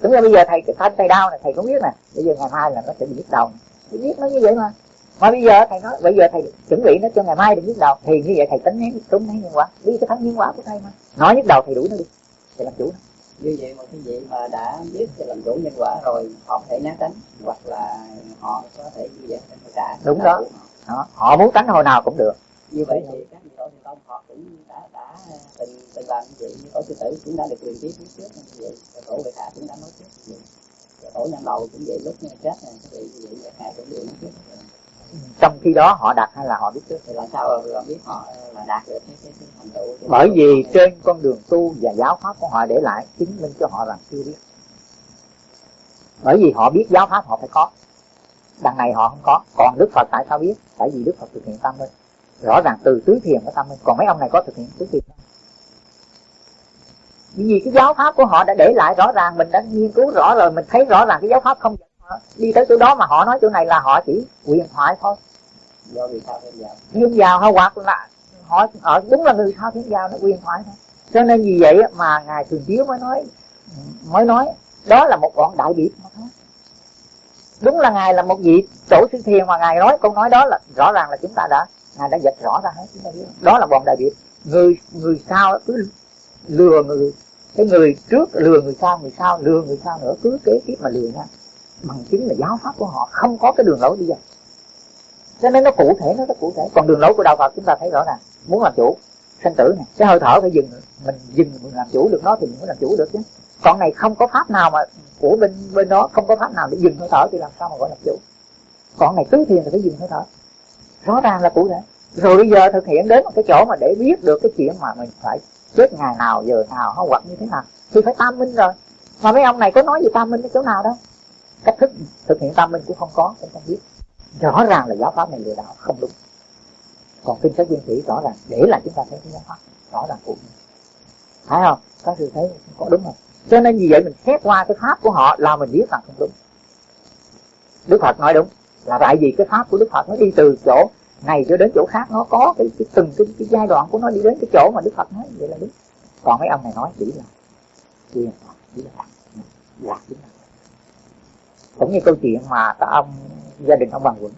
Đúng là bây giờ thầy thanh tay đau này thầy cũng biết nè. Bây giờ ngày mai là nó sẽ bị nhức đầu. Thầy biết nó như vậy mà mà bây giờ thầy nói bây giờ thầy chuẩn bị nó cho ngày mai đừng nhức đầu. Thì như vậy thầy tính nén tính nén nhân quả. Đi cái thắng nhân quả của thầy mà. Nói nhức đầu thầy đuổi nó đi. Thầy làm chủ nó. Như vậy một cái vị mà đã biết để làm chủ nhân quả rồi họ có thể né tránh hoặc là họ có thể như vậy trả đúng đó. đó. Họ muốn tránh hồi nào cũng được. Như vậy thì các vị tổ thành công họ cũng đã đã từng từng làm như vậy. Như tổ sư tử cũng đã được truyền tiếp trước như vậy tổ vệ hạ cũng đã nói trước. Như vậy. Tổ nhân đầu cũng vậy lúc chết này các vị như vậy hạ cũng đều nói trước trong khi đó họ đạt hay là họ biết trước thì làm sao ờ, họ biết họ ờ, là đạt được cái cái, cái thành tựu. Bởi vì trên con đường tu và giáo pháp của họ để lại chứng minh cho họ rằng chưa biết. Bởi vì họ biết giáo pháp họ phải có. Đằng này họ không có. Còn đức phật tại sao biết? Tại vì đức phật thực hiện tâm minh. Rõ ràng từ tứ thiền của tâm minh. Còn mấy ông này có thực hiện tứ thiền không? Vì cái giáo pháp của họ đã để lại rõ ràng mình đã nghiên cứu rõ rồi mình thấy rõ ràng cái giáo pháp không đi tới chỗ đó mà họ nói chỗ này là họ chỉ quyền thoại thôi. Do vì sao thiên giáo thiên giáo hay hoặc là họ ở đúng là người sao thiên giáo nó quyền thoại thôi. Cho nên vì vậy mà ngài thường chiếu mới nói mới nói đó là một bọn đại biệt mà thôi. Đúng là ngài là một vị tổ sư thiền mà ngài nói câu nói đó là rõ ràng là chúng ta đã ngài đã dịch rõ ra hết. Chúng ta biết đó là bọn đại biệt. Người người sau cứ lừa người. Cái người trước lừa người sau người sau lừa người sau nữa cứ kế tiếp mà lừa nhau bằng chứng là giáo pháp của họ, không có cái đường lối đi ra cho nên nó cụ thể, nó rất cụ thể. Còn đường lối của đạo phật chúng ta thấy rõ ràng. Muốn làm chủ, sinh tử này cái hơi thở phải dừng, mình dừng mình làm chủ được nó thì mình mới làm chủ được chứ. Còn này không có pháp nào mà của bên bên đó không có pháp nào để dừng hơi thở thì làm sao mà gọi là chủ? Còn này tứ thiền thì phải dừng hơi thở. Rõ ràng là cụ thể. Rồi bây giờ thực hiện đến một cái chỗ mà để biết được cái chuyện mà mình phải chết ngày nào, giờ nào, hoặc như thế nào, thì phải tam minh rồi. Mà mấy ông này có nói gì tam minh cái chỗ nào đâu? Cách thức thực hiện tâm minh cũng không có cũng không biết. Rõ ràng là giáo pháp này lừa đảo không đúng. Còn kinh sách viên thủy rõ ràng để là chúng ta thấy cái giáo pháp rõ ràng cụ phải không? Các sự thấy có đúng không? Cho nên vì vậy mình xét qua cái pháp của họ là mình biết rằng không đúng. Đức phật nói đúng là tại vì cái pháp của đức phật nó đi từ chỗ này cho đến chỗ khác nó có cái, cái từng cái, cái giai đoạn của nó đi đến cái chỗ mà đức phật nói vậy là đúng. Còn mấy ông này nói chỉ là chỉ là chỉ là lạc chính là cũng như câu chuyện mà các ông gia đình ông bằng quận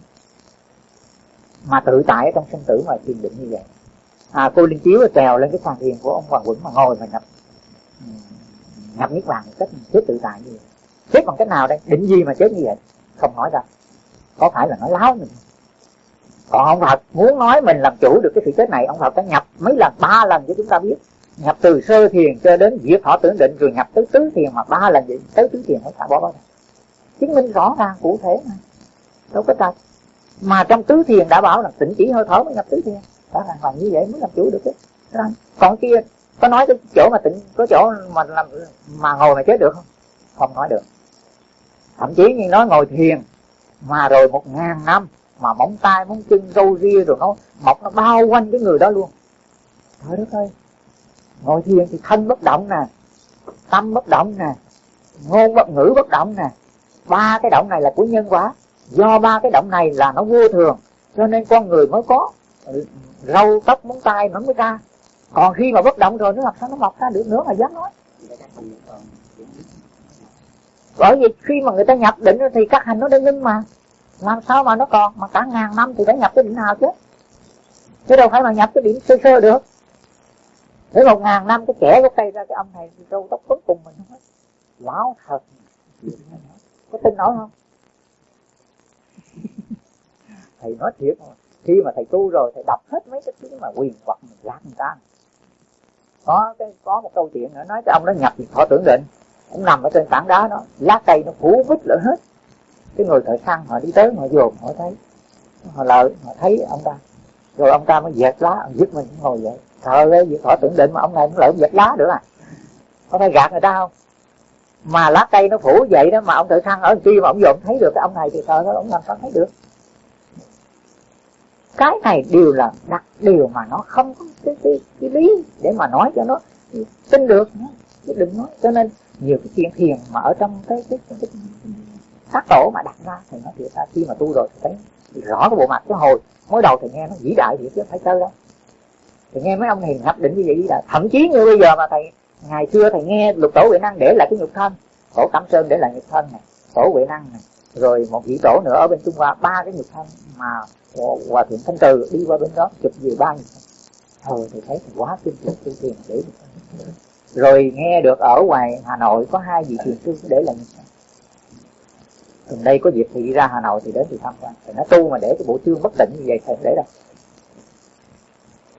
mà tự tại ở trong sinh tử mà thiền định như vậy. À, cô linh chiếu trèo lên cái sàn thiền của ông hoàng quẩn mà ngồi mà nhập nhập niết bàn cách chết tự tại như vậy. Chết bằng cách nào đây? Định gì mà chết như vậy? Không nói ra có phải là nói láo mình? Còn ông Phật muốn nói mình làm chủ được cái sự chết này ông Phật đã nhập mấy lần ba lần cho chúng ta biết. Nhập từ sơ thiền cho đến diệt thọ tưởng định rồi nhập tới tứ thiền mà ba lần vậy tới tứ thiền mới ta bỏ bỏ chứng minh rõ ràng cụ thể mà. Đâu có trật mà trong tứ thiền đã bảo là tỉnh chỉ hơi thở mới nhập tứ thiền. Rõ ràng là như vậy mới làm chủ được đấy còn kia, có nói cái chỗ mà tỉnh, có chỗ mà làm, mà ngồi mà chết được không? Không nói được. Thậm chí như nói ngồi thiền, mà rồi một ngàn năm mà móng tay, móng chân, râu ria rồi nó mọc, nó bao quanh cái người đó luôn. Trời đất ơi. Ngồi thiền thì thân bất động nè, tâm bất động nè, ngôn bất ngữ bất động nè ba cái động này là của nhân quả. Do ba cái động này là nó vô thường, cho nên con người mới có. Râu tóc móng tay nó mới ra. Còn khi mà bất động rồi, nó làm sao nó mọc ra được nữa mà dám nói? Bởi vì khi mà người ta nhập định thì các hành nó đã ngưng mà. Làm sao mà nó còn? Mà cả ngàn năm thì phải nhập cái định nào chứ? Chứ đâu phải mà nhập cái điểm sơ sơ được. Để một ngàn năm cái kẻ cái cây ra cái ông này râu tóc cuối cùng mình hết lão thật có tin nổi không? [laughs] Thầy nói thiệt mà khi mà thầy tu rồi, thầy đọc hết mấy cái thứ mà quyền hoặc mình gạt người ta. Có cái, có một câu chuyện nữa, nói cái ông đó nhập thọ tưởng định ông nằm ở trên tảng đá đó, lá cây nó phủ vít lửa hết. Cái người thợ săn họ đi tới, họ dồn, họ thấy, họ lợi, họ thấy ông ta. Rồi ông ta mới dẹt lá, ông giúp mình, ngồi dậy. Trời ơi việc thọ tưởng định mà ông này cũng lợi ông dẹp lá nữa à. Có phải gạt người ta không? Mà lá cây nó phủ vậy đó mà ông tự săn ở kia mà ông dồn thấy được cái ông này thì trời nó ông làm sao thấy được? Cái này đều là đặc điều mà nó không có cái, cái, cái lý để mà nói cho nó tin được chứ đừng nói. Cho nên nhiều cái chuyện thiền mà ở trong cái cái, cái, cái sát tổ mà đặt ra thì nó thiệt ra. Khi mà tu rồi thì thấy rõ cái bộ mặt cái hồi mới đầu thì nghe nó vĩ đại thì chứ phải chơi đâu. Thì nghe mấy ông thiền hấp định như vậy vĩ đại thậm chí như bây giờ mà thầy ngày xưa thầy nghe lục tổ huệ năng để lại cái nhục thân, tổ cẩm sơn để lại nhục thân này tổ huệ năng này rồi một vị tổ nữa ở bên trung hoa, ba cái nhục thân mà hòa thượng thanh từ đi qua bên đó, chụp về ba nhục thân. Thôi thì thấy quá kinh khủng tu thiền để rồi nghe được ở ngoài hà nội có hai vị thiền sư để lại nhục thân. Gần đây có dịp thì đi ra hà nội thì đến thì tham quan. Thì nó tu mà để cái bộ chương bất định như vậy thầy để đâu.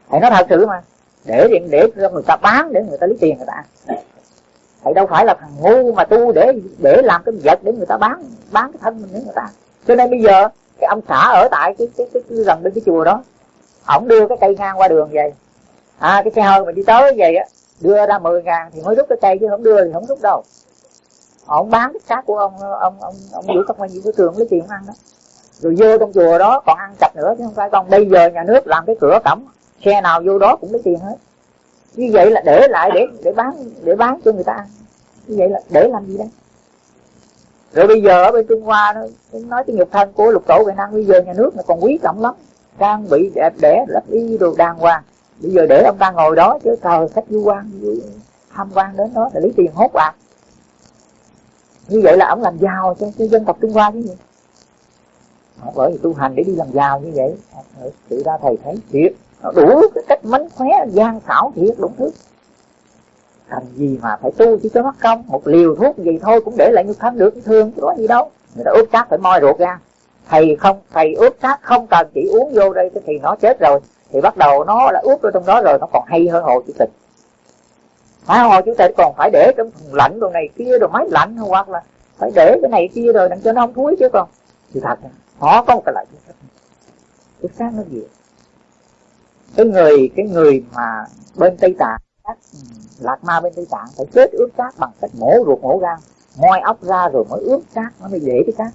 Thầy nói thật sự mà để để để cho người ta bán để người ta lấy tiền người ta thầy đâu phải là thằng ngu mà tu để để làm cái vật để người ta bán bán cái thân mình để người ta cho nên bây giờ cái ông xã ở tại cái cái cái, cái gần bên cái chùa đó ổng đưa cái cây ngang qua đường vậy à cái xe hơi mà đi tới vậy á đưa ra 10 ngàn thì mới rút cái cây chứ không đưa thì không rút đâu. Ông bán cái xác của ông ông ông ông giữ các quan của trường lấy tiền ăn đó. Rồi vô trong chùa đó còn ăn chặt nữa chứ không phải còn bây giờ nhà nước làm cái cửa cổng xe nào vô đó cũng lấy tiền hết. Như vậy là để lại để để bán để bán cho người ta ăn. Như vậy là để làm gì đây? Rồi bây giờ ở bên trung hoa nó nói cái nhục thân của lục tổ việt nam bây giờ nhà nước nó còn quý trọng lắm. Trang bị đẹp đẽ lấp y đồ đàng hoàng. Bây giờ để ông ta ngồi đó chứ trời khách du quan tham quan đến đó là lấy tiền hốt bạc. Như vậy là ông làm giàu cho, cho dân tộc trung hoa chứ gì. Bởi vì tu hành để đi làm giàu như vậy tự ra thầy thấy thiệt đủ cái cách mánh khóe, gian xảo, thiệt đúng thứ. Cần gì mà phải tu chỉ cho mất công? Một liều thuốc gì thôi cũng để lại như thân được, thương chứ có gì đâu. Người ta ướp xác phải moi ruột ra. Thầy không, thầy ướp xác không cần, chỉ uống vô đây thì nó chết rồi. Thì bắt đầu nó là ướp vô trong đó rồi, nó còn hay hơn hồ chủ tịch. Phải hồ chủ tịch còn phải để trong thùng lạnh đồ này kia, đồ máy lạnh hoặc là phải để cái này kia rồi, đặng cho nó không thúi chứ còn. Thì thật họ có một cái lợi ướp xác nó gì? Cái người cái người mà bên tây tạng các ừ, lạc ma bên tây tạng phải chết ướp cát bằng cách mổ ruột mổ gan moi ốc ra rồi mới ướp cát nó mới để cái cát.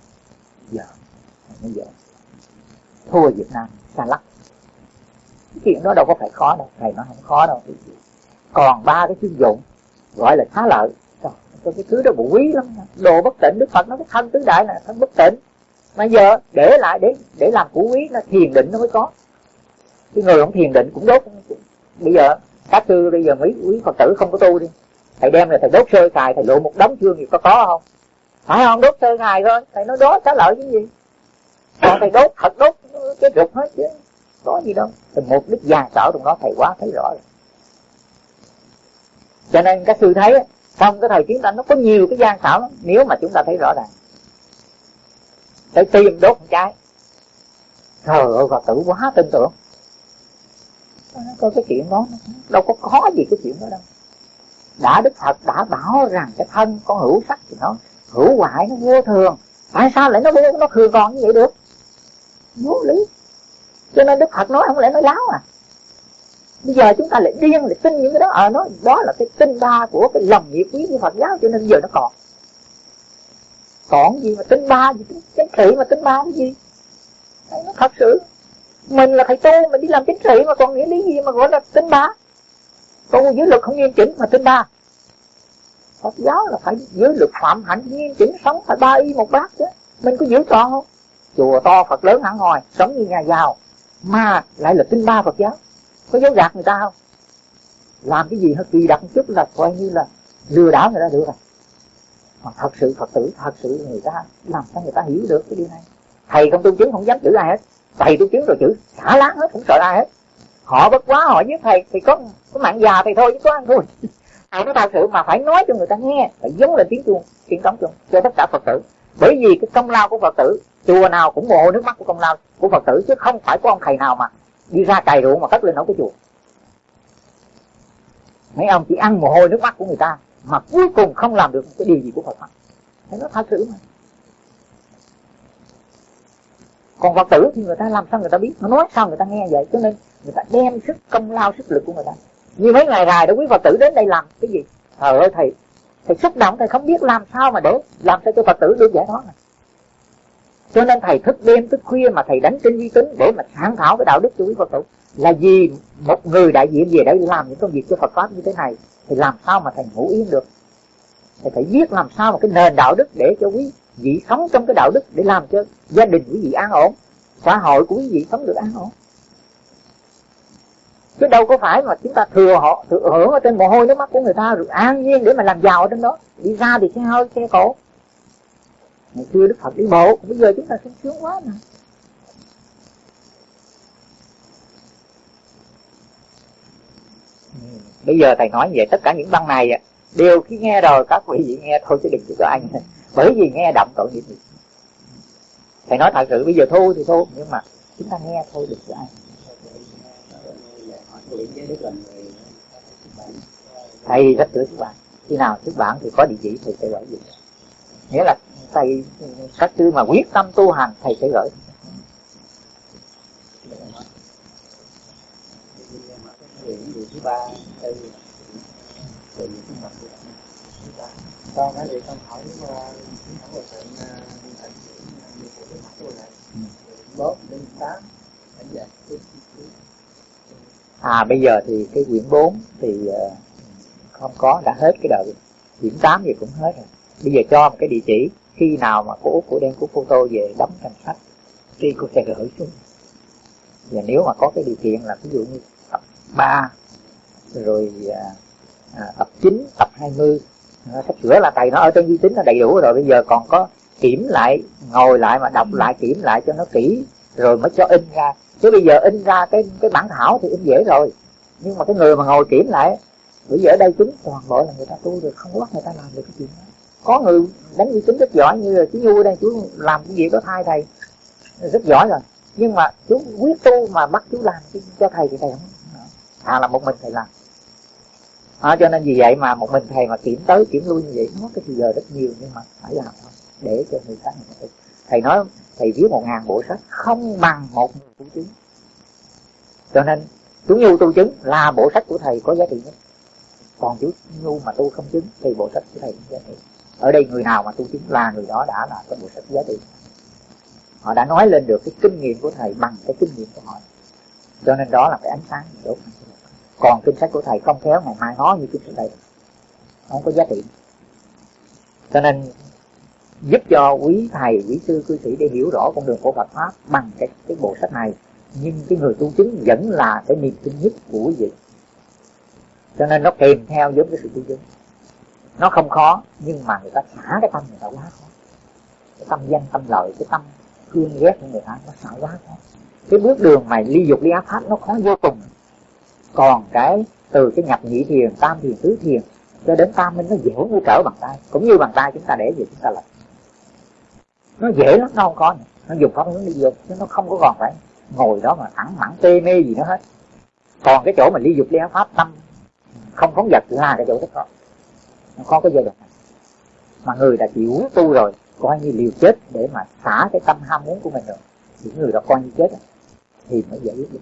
Giờ bây giờ. Thua việt nam xa lắc. Cái chuyện đó đâu có phải khó đâu thầy nó không khó đâu. Còn ba cái chuyên dụng gọi là xá lợi. Trời, cái thứ đó bộ quý lắm. Đồ bất tỉnh đức phật nó cái thân tứ đại là thân bất tỉnh mà giờ để lại để để làm củ quý nó thiền định nó mới có cái người không thiền định cũng đốt. Bây giờ các sư bây giờ mấy quý phật tử không có tu đi. Thầy đem là thầy đốt sơ xài thầy lộ một đống chương gì có có không? Phải không? Đốt sơ xài thôi. Thầy nói đó xá lợi cái gì? Còn thầy đốt thật đốt, cái rụt hết chứ. Có gì đâu. Thì một đích già sở trong đó thầy quá thấy rõ rồi. Cho nên các sư thấy, trong cái thời chiến tranh nó có nhiều cái gian xảo lắm. Nếu mà chúng ta thấy rõ ràng, phải tìm đốt một trái trời ơi, phật tử quá tin tưởng có cái chuyện đó. Đâu có khó gì cái chuyện đó đâu. Đã đức phật đã bảo rằng cái thân con hữu sắc thì nó hữu hoại nó vô thường. Tại sao lại nó vô nó thường còn như vậy được? Vô lý. Cho nên đức phật nói không lẽ nói láo à? Bây giờ chúng ta lại điên lại tin những cái đó. Ở à, nó đó là cái tinh ba của cái lòng nhiệt quý của phật giáo cho nên giờ nó còn. Còn gì mà tinh ba gì? Chánh trị mà tinh ba cái gì? Nó thật sự mình là thầy tu, mình đi làm chính trị mà còn nghĩa lý gì mà gọi là tính ba? Tu giới luật không nghiêm chỉnh mà tinh ba. Phật giáo là phải giới luật phạm hạnh, nghiêm chỉnh sống phải ba y một bát chứ. Mình có giữ trọn không? Chùa to, Phật lớn hẳn hòi sống như nhà giàu. Mà lại là tinh ba Phật giáo. Có dấu gạt người ta không? Làm cái gì hơi kỳ đặc một chút là coi như là lừa đảo người ta được rồi. Mà thật sự Phật tử, thật sự người ta làm cho người ta hiểu được cái điều này? Thầy không tu chứng, không dám chữ ai hết thầy tu chứng rồi chữ, xả láng hết không sợ ai hết. Họ bất quá họ với thầy thì có có mạng già thì thôi, chứ có ăn thôi [laughs] thầy nói thật sự mà phải nói cho người ta nghe, phải giống lên tiếng chuông, tiếng trống chuông cho tất cả phật tử. Bởi vì cái công lao của phật tử, chùa nào cũng mồ nước mắt của công lao của phật tử, chứ không phải có ông thầy nào mà đi ra cày ruộng mà cất lên nấu cái chùa. Mấy ông chỉ ăn mồ hôi nước mắt của người ta, mà cuối cùng không làm được cái điều gì của Phật. Pháp nó thật sự mà. Còn Phật tử thì người ta làm sao người ta biết? Nó nói sao người ta nghe vậy? Cho nên người ta đem sức công lao, sức lực của người ta. Như mấy ngày dài đó, quý Phật tử đến đây làm cái gì? Trời ơi, thầy thầy xúc động, thầy không biết làm sao mà để làm sao cho Phật tử được giải thoát này. Cho nên thầy thức đêm, thức khuya mà thầy đánh trên vi tính để mà sáng thảo cái đạo đức cho quý Phật tử. Là vì một người đại diện về để làm những công việc cho Phật pháp như thế này, thì làm sao mà thầy ngủ yên được? Thầy phải biết làm sao mà cái nền đạo đức để cho quý vị sống trong cái đạo đức để làm cho gia đình quý vị an ổn, xã hội của quý vị sống được an ổn. Chứ đâu có phải mà chúng ta thừa họ, thừa hưởng ở trên mồ hôi nước mắt của người ta rồi an nhiên để mà làm giàu ở trên đó. Đi ra thì xe hơi xe cổ. Ngày xưa đức phật đi bộ, bây giờ chúng ta sung sướng quá mà. Bây giờ thầy nói về tất cả những băng này đều khi nghe rồi, các quý vị nghe thôi, chứ đừng có anh bởi vì nghe động tội nghiệp thầy nói thật sự, bây giờ thu thì thu nhưng mà chúng ta nghe thôi được ai. Thầy rất sửa xuất bạn khi nào xuất bản thì có địa chỉ, thầy sẽ gửi gì nghĩa là thầy, các sư mà quyết tâm tu hành, thầy sẽ gửi. thứ ba từ từ những mặt thứ ba con nói thì con hỏi mà chúng ta một trận thành nhiều của cái mặt tôi này bốn đến tám đánh giá à bây giờ thì cái quyển 4 thì không có đã hết cái đợt quyển 8 thì cũng hết rồi. Bây giờ cho một cái địa chỉ khi nào mà cô út của đem của photo về đóng thành sách thì cô sẽ gửi xuống. Và nếu mà có cái điều kiện là ví dụ như tập 3 rồi à, à, tập 9, tập 20 sắp sửa là thầy nó ở trên vi tính nó đầy đủ rồi. Bây giờ còn có kiểm lại ngồi lại mà đọc lại kiểm lại cho nó kỹ rồi mới cho in ra. Chứ bây giờ in ra cái cái bản thảo thì in dễ rồi. Nhưng mà cái người mà ngồi kiểm lại bây giờ ở đây chúng toàn bộ là người ta tu được không bắt người ta làm được cái chuyện đó. Có người đánh vi tính rất giỏi như là chú nhu ở đây chú làm cái việc đó thay thầy. Rất giỏi rồi. Nhưng mà chú quyết tu mà bắt chú làm cho thầy thì thầy không à là một mình thầy làm à, cho nên vì vậy mà một mình thầy mà kiểm tới kiểm lui như vậy nó cái thời giờ rất nhiều nhưng mà phải làm thôi để cho người ta người thầy nói thầy viết một ngàn bộ sách không bằng một người tu chứng. Cho nên chú nhu tu chứng là bộ sách của thầy có giá trị nhất. Còn chú nhu mà tu không chứng thì bộ sách của thầy không giá trị. Ở đây người nào mà tu chứng là người đó đã là cái bộ sách giá trị. Họ đã nói lên được cái kinh nghiệm của thầy bằng cái kinh nghiệm của họ. Cho nên đó là cái ánh sáng đốt còn kinh sách của thầy không khéo, ngày mai nó như kinh sách thầy. Không có giá trị. Cho nên, giúp cho quý thầy, quý sư, cư sĩ để hiểu rõ con đường của Phật pháp bằng cái cái bộ sách này. Nhưng cái người tu chứng vẫn là cái niềm tin nhất của quý vị. Cho nên nó kèm theo giống cái sự tu chứng. Nó không khó, nhưng mà người ta xả cái tâm người ta quá khó. Cái tâm danh, tâm lợi, cái tâm thương ghét của người ta nó xả quá khó. Cái bước đường mà ly dục, ly ác pháp nó khó vô cùng còn cái từ cái nhập nhị thiền, tam thiền, tứ thiền, cho đến tam minh nó dễ như trở bằng tay. Cũng như bàn tay chúng ta để gì chúng ta làm. Nó dễ lắm, nó không có nữa. nó dùng pháp hướng đi dục chứ nó không có còn phải ngồi đó mà thẳng mẳng tê mê gì nữa hết. Còn cái chỗ mà ly dục ly pháp, tâm, không phóng vật là cái chỗ rất khó nó có cái giai đoạn này. Mà người đã chịu tu rồi, coi như liều chết để mà xả cái tâm ham muốn của mình rồi những người đó coi như chết thì mới giải quyết được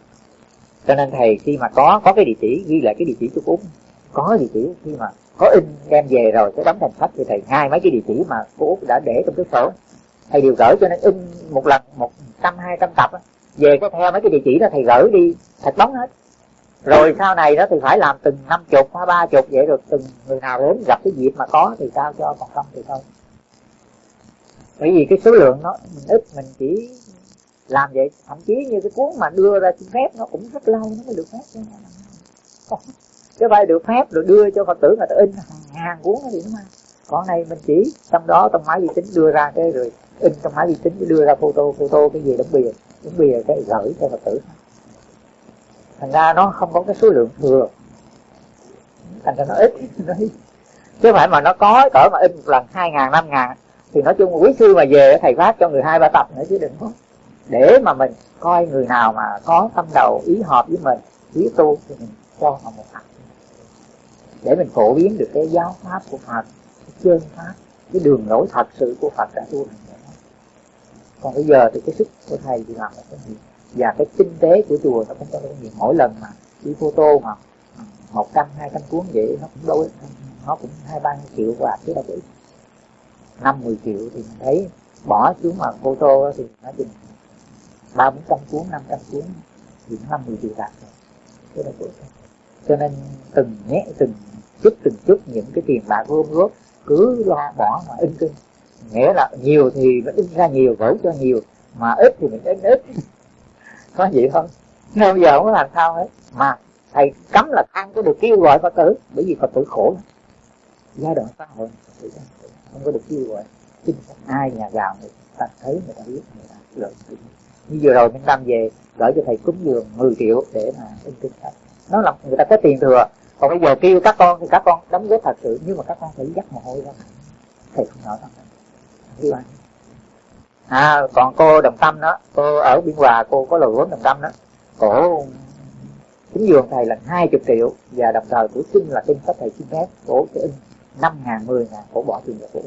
cho nên thầy khi mà có có cái địa chỉ ghi lại cái địa chỉ cho cô có địa chỉ khi mà có in đem về rồi cái đóng thành sách thì thầy ngay mấy cái địa chỉ mà cô út đã để trong cái sổ. Thầy đều gửi cho nên in một lần một trăm hai trăm tập về có theo mấy cái địa chỉ đó thầy gửi đi thật bóng hết. Rồi sau này đó thì phải làm từng năm chục hay ba chục vậy rồi từng người nào đến gặp cái dịp mà có thì sao cho còn không thì thôi. Bởi vì cái số lượng nó mình ít mình chỉ làm vậy, thậm chí như cái cuốn mà đưa ra xin phép, nó cũng rất lâu, nó mới được phép chứ chứ phải được phép rồi đưa cho phật tử người ta in, hàng hàng cuốn thì đúng không còn này mình chỉ, trong đó trong máy vi tính đưa ra cái rồi, in trong máy vi tính đưa ra photo photo cái gì đóng bìa đóng bìa cái gửi cho phật tử. Thành ra nó không có cái số lượng thừa. Thành ra nó ít. [laughs] Chứ phải mà nó có, cỡ mà in một lần, hai ngàn, năm ngàn, thì nói chung quý sư mà về thầy phát cho người hai, ba tập nữa chứ đừng có để mà mình coi người nào mà có tâm đầu ý hợp với mình ý tu thì mình cho họ một hạt, để mình phổ biến được cái giáo pháp của Phật cái chân pháp cái đường lối thật sự của Phật đã tu hành còn bây giờ thì cái sức của thầy thì làm cái gì và cái kinh tế của chùa nó cũng có cái gì mỗi lần mà đi photo mà một trăm hai trăm cuốn vậy nó cũng đâu nó cũng hai ba triệu và chứ đâu có ít. Năm mười triệu thì mình thấy bỏ xuống mà photo thì nó chừng ba bốn trăm cuốn năm trăm cuốn thì năm mười điều đạt rồi. Cái đó của cho nên từng nhé, từng chút từng chút những cái tiền bạc gom góp, cứ lo bỏ mà in kinh. Nghĩa là nhiều thì vẫn in ra nhiều gửi cho nhiều, mà ít thì mình in ít. [laughs] Có vậy thôi. Nên bây giờ không có làm sao hết. Mà thầy cấm là ăn có được kêu gọi phật tử, bởi vì phật tử khổ lắm. Giai đoạn xã hội không có được kêu gọi. Chính ai nhà giàu người ta thấy người ta biết, người ta lợi như vừa rồi mình tâm về, gửi cho thầy cúng dường 10 triệu để mà in kinh sách nó là người ta có tiền thừa, còn bây giờ kêu các con thì các con đóng góp thật sự, nhưng mà các con phải dắt mồ hôi ra. Thầy không nói đâu. À còn cô đồng tâm đó, cô ở biên hòa, cô có lời vốn đồng tâm đó. Cổ cúng dường thầy là hai chục triệu, và đồng thời của xin là kinh sách thầy xin phép, cổ sẽ in năm ngàn, mười ngàn, cổ bỏ tiền vào cổ.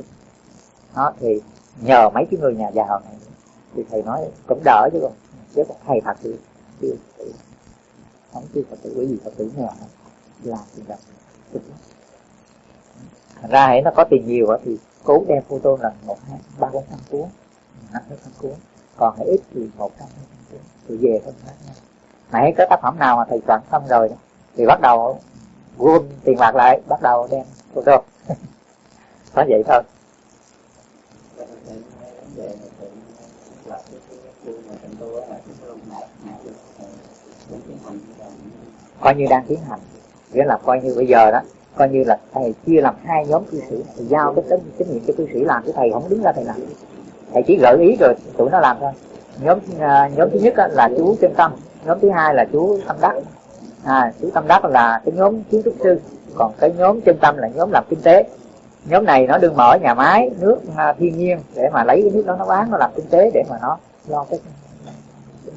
Đó, thì nhờ mấy cái người nhà giàu này thì thầy nói cũng đỡ chứ còn chứ còn thầy thật thì chưa không chưa phật tử bởi vì phật tử nghèo làm tiền đồng ra hãy nó có tiền nhiều thì cố đem photo là một, hai, ba, bốn, năm cuốn, năm sáu trăm cuốn. Còn hãy ít thì một trăm hai trăm cuốn. Thì về thôi khác nhau nãy có tác phẩm nào mà thầy soạn xong rồi thì bắt đầu gom tiền bạc lại, bắt đầu đem photo. [laughs] Có vậy thôi coi như đang tiến hành. Nghĩa là coi như bây giờ đó coi như là thầy chia làm hai nhóm cư sĩ thì giao cái trách nhiệm cho cư sĩ làm cái thầy không đứng ra thầy làm. Thầy chỉ gợi ý rồi tụi nó làm thôi. Nhóm uh, nhóm thứ nhất là chú chân tâm nhóm thứ hai là chú tâm đắc. À, chú tâm đắc là cái nhóm kiến trúc sư còn cái nhóm chân tâm là nhóm làm kinh tế. Nhóm này nó đương mở nhà máy nước uh, thiên nhiên để mà lấy cái nước đó nó bán nó làm kinh tế để mà nó lo cái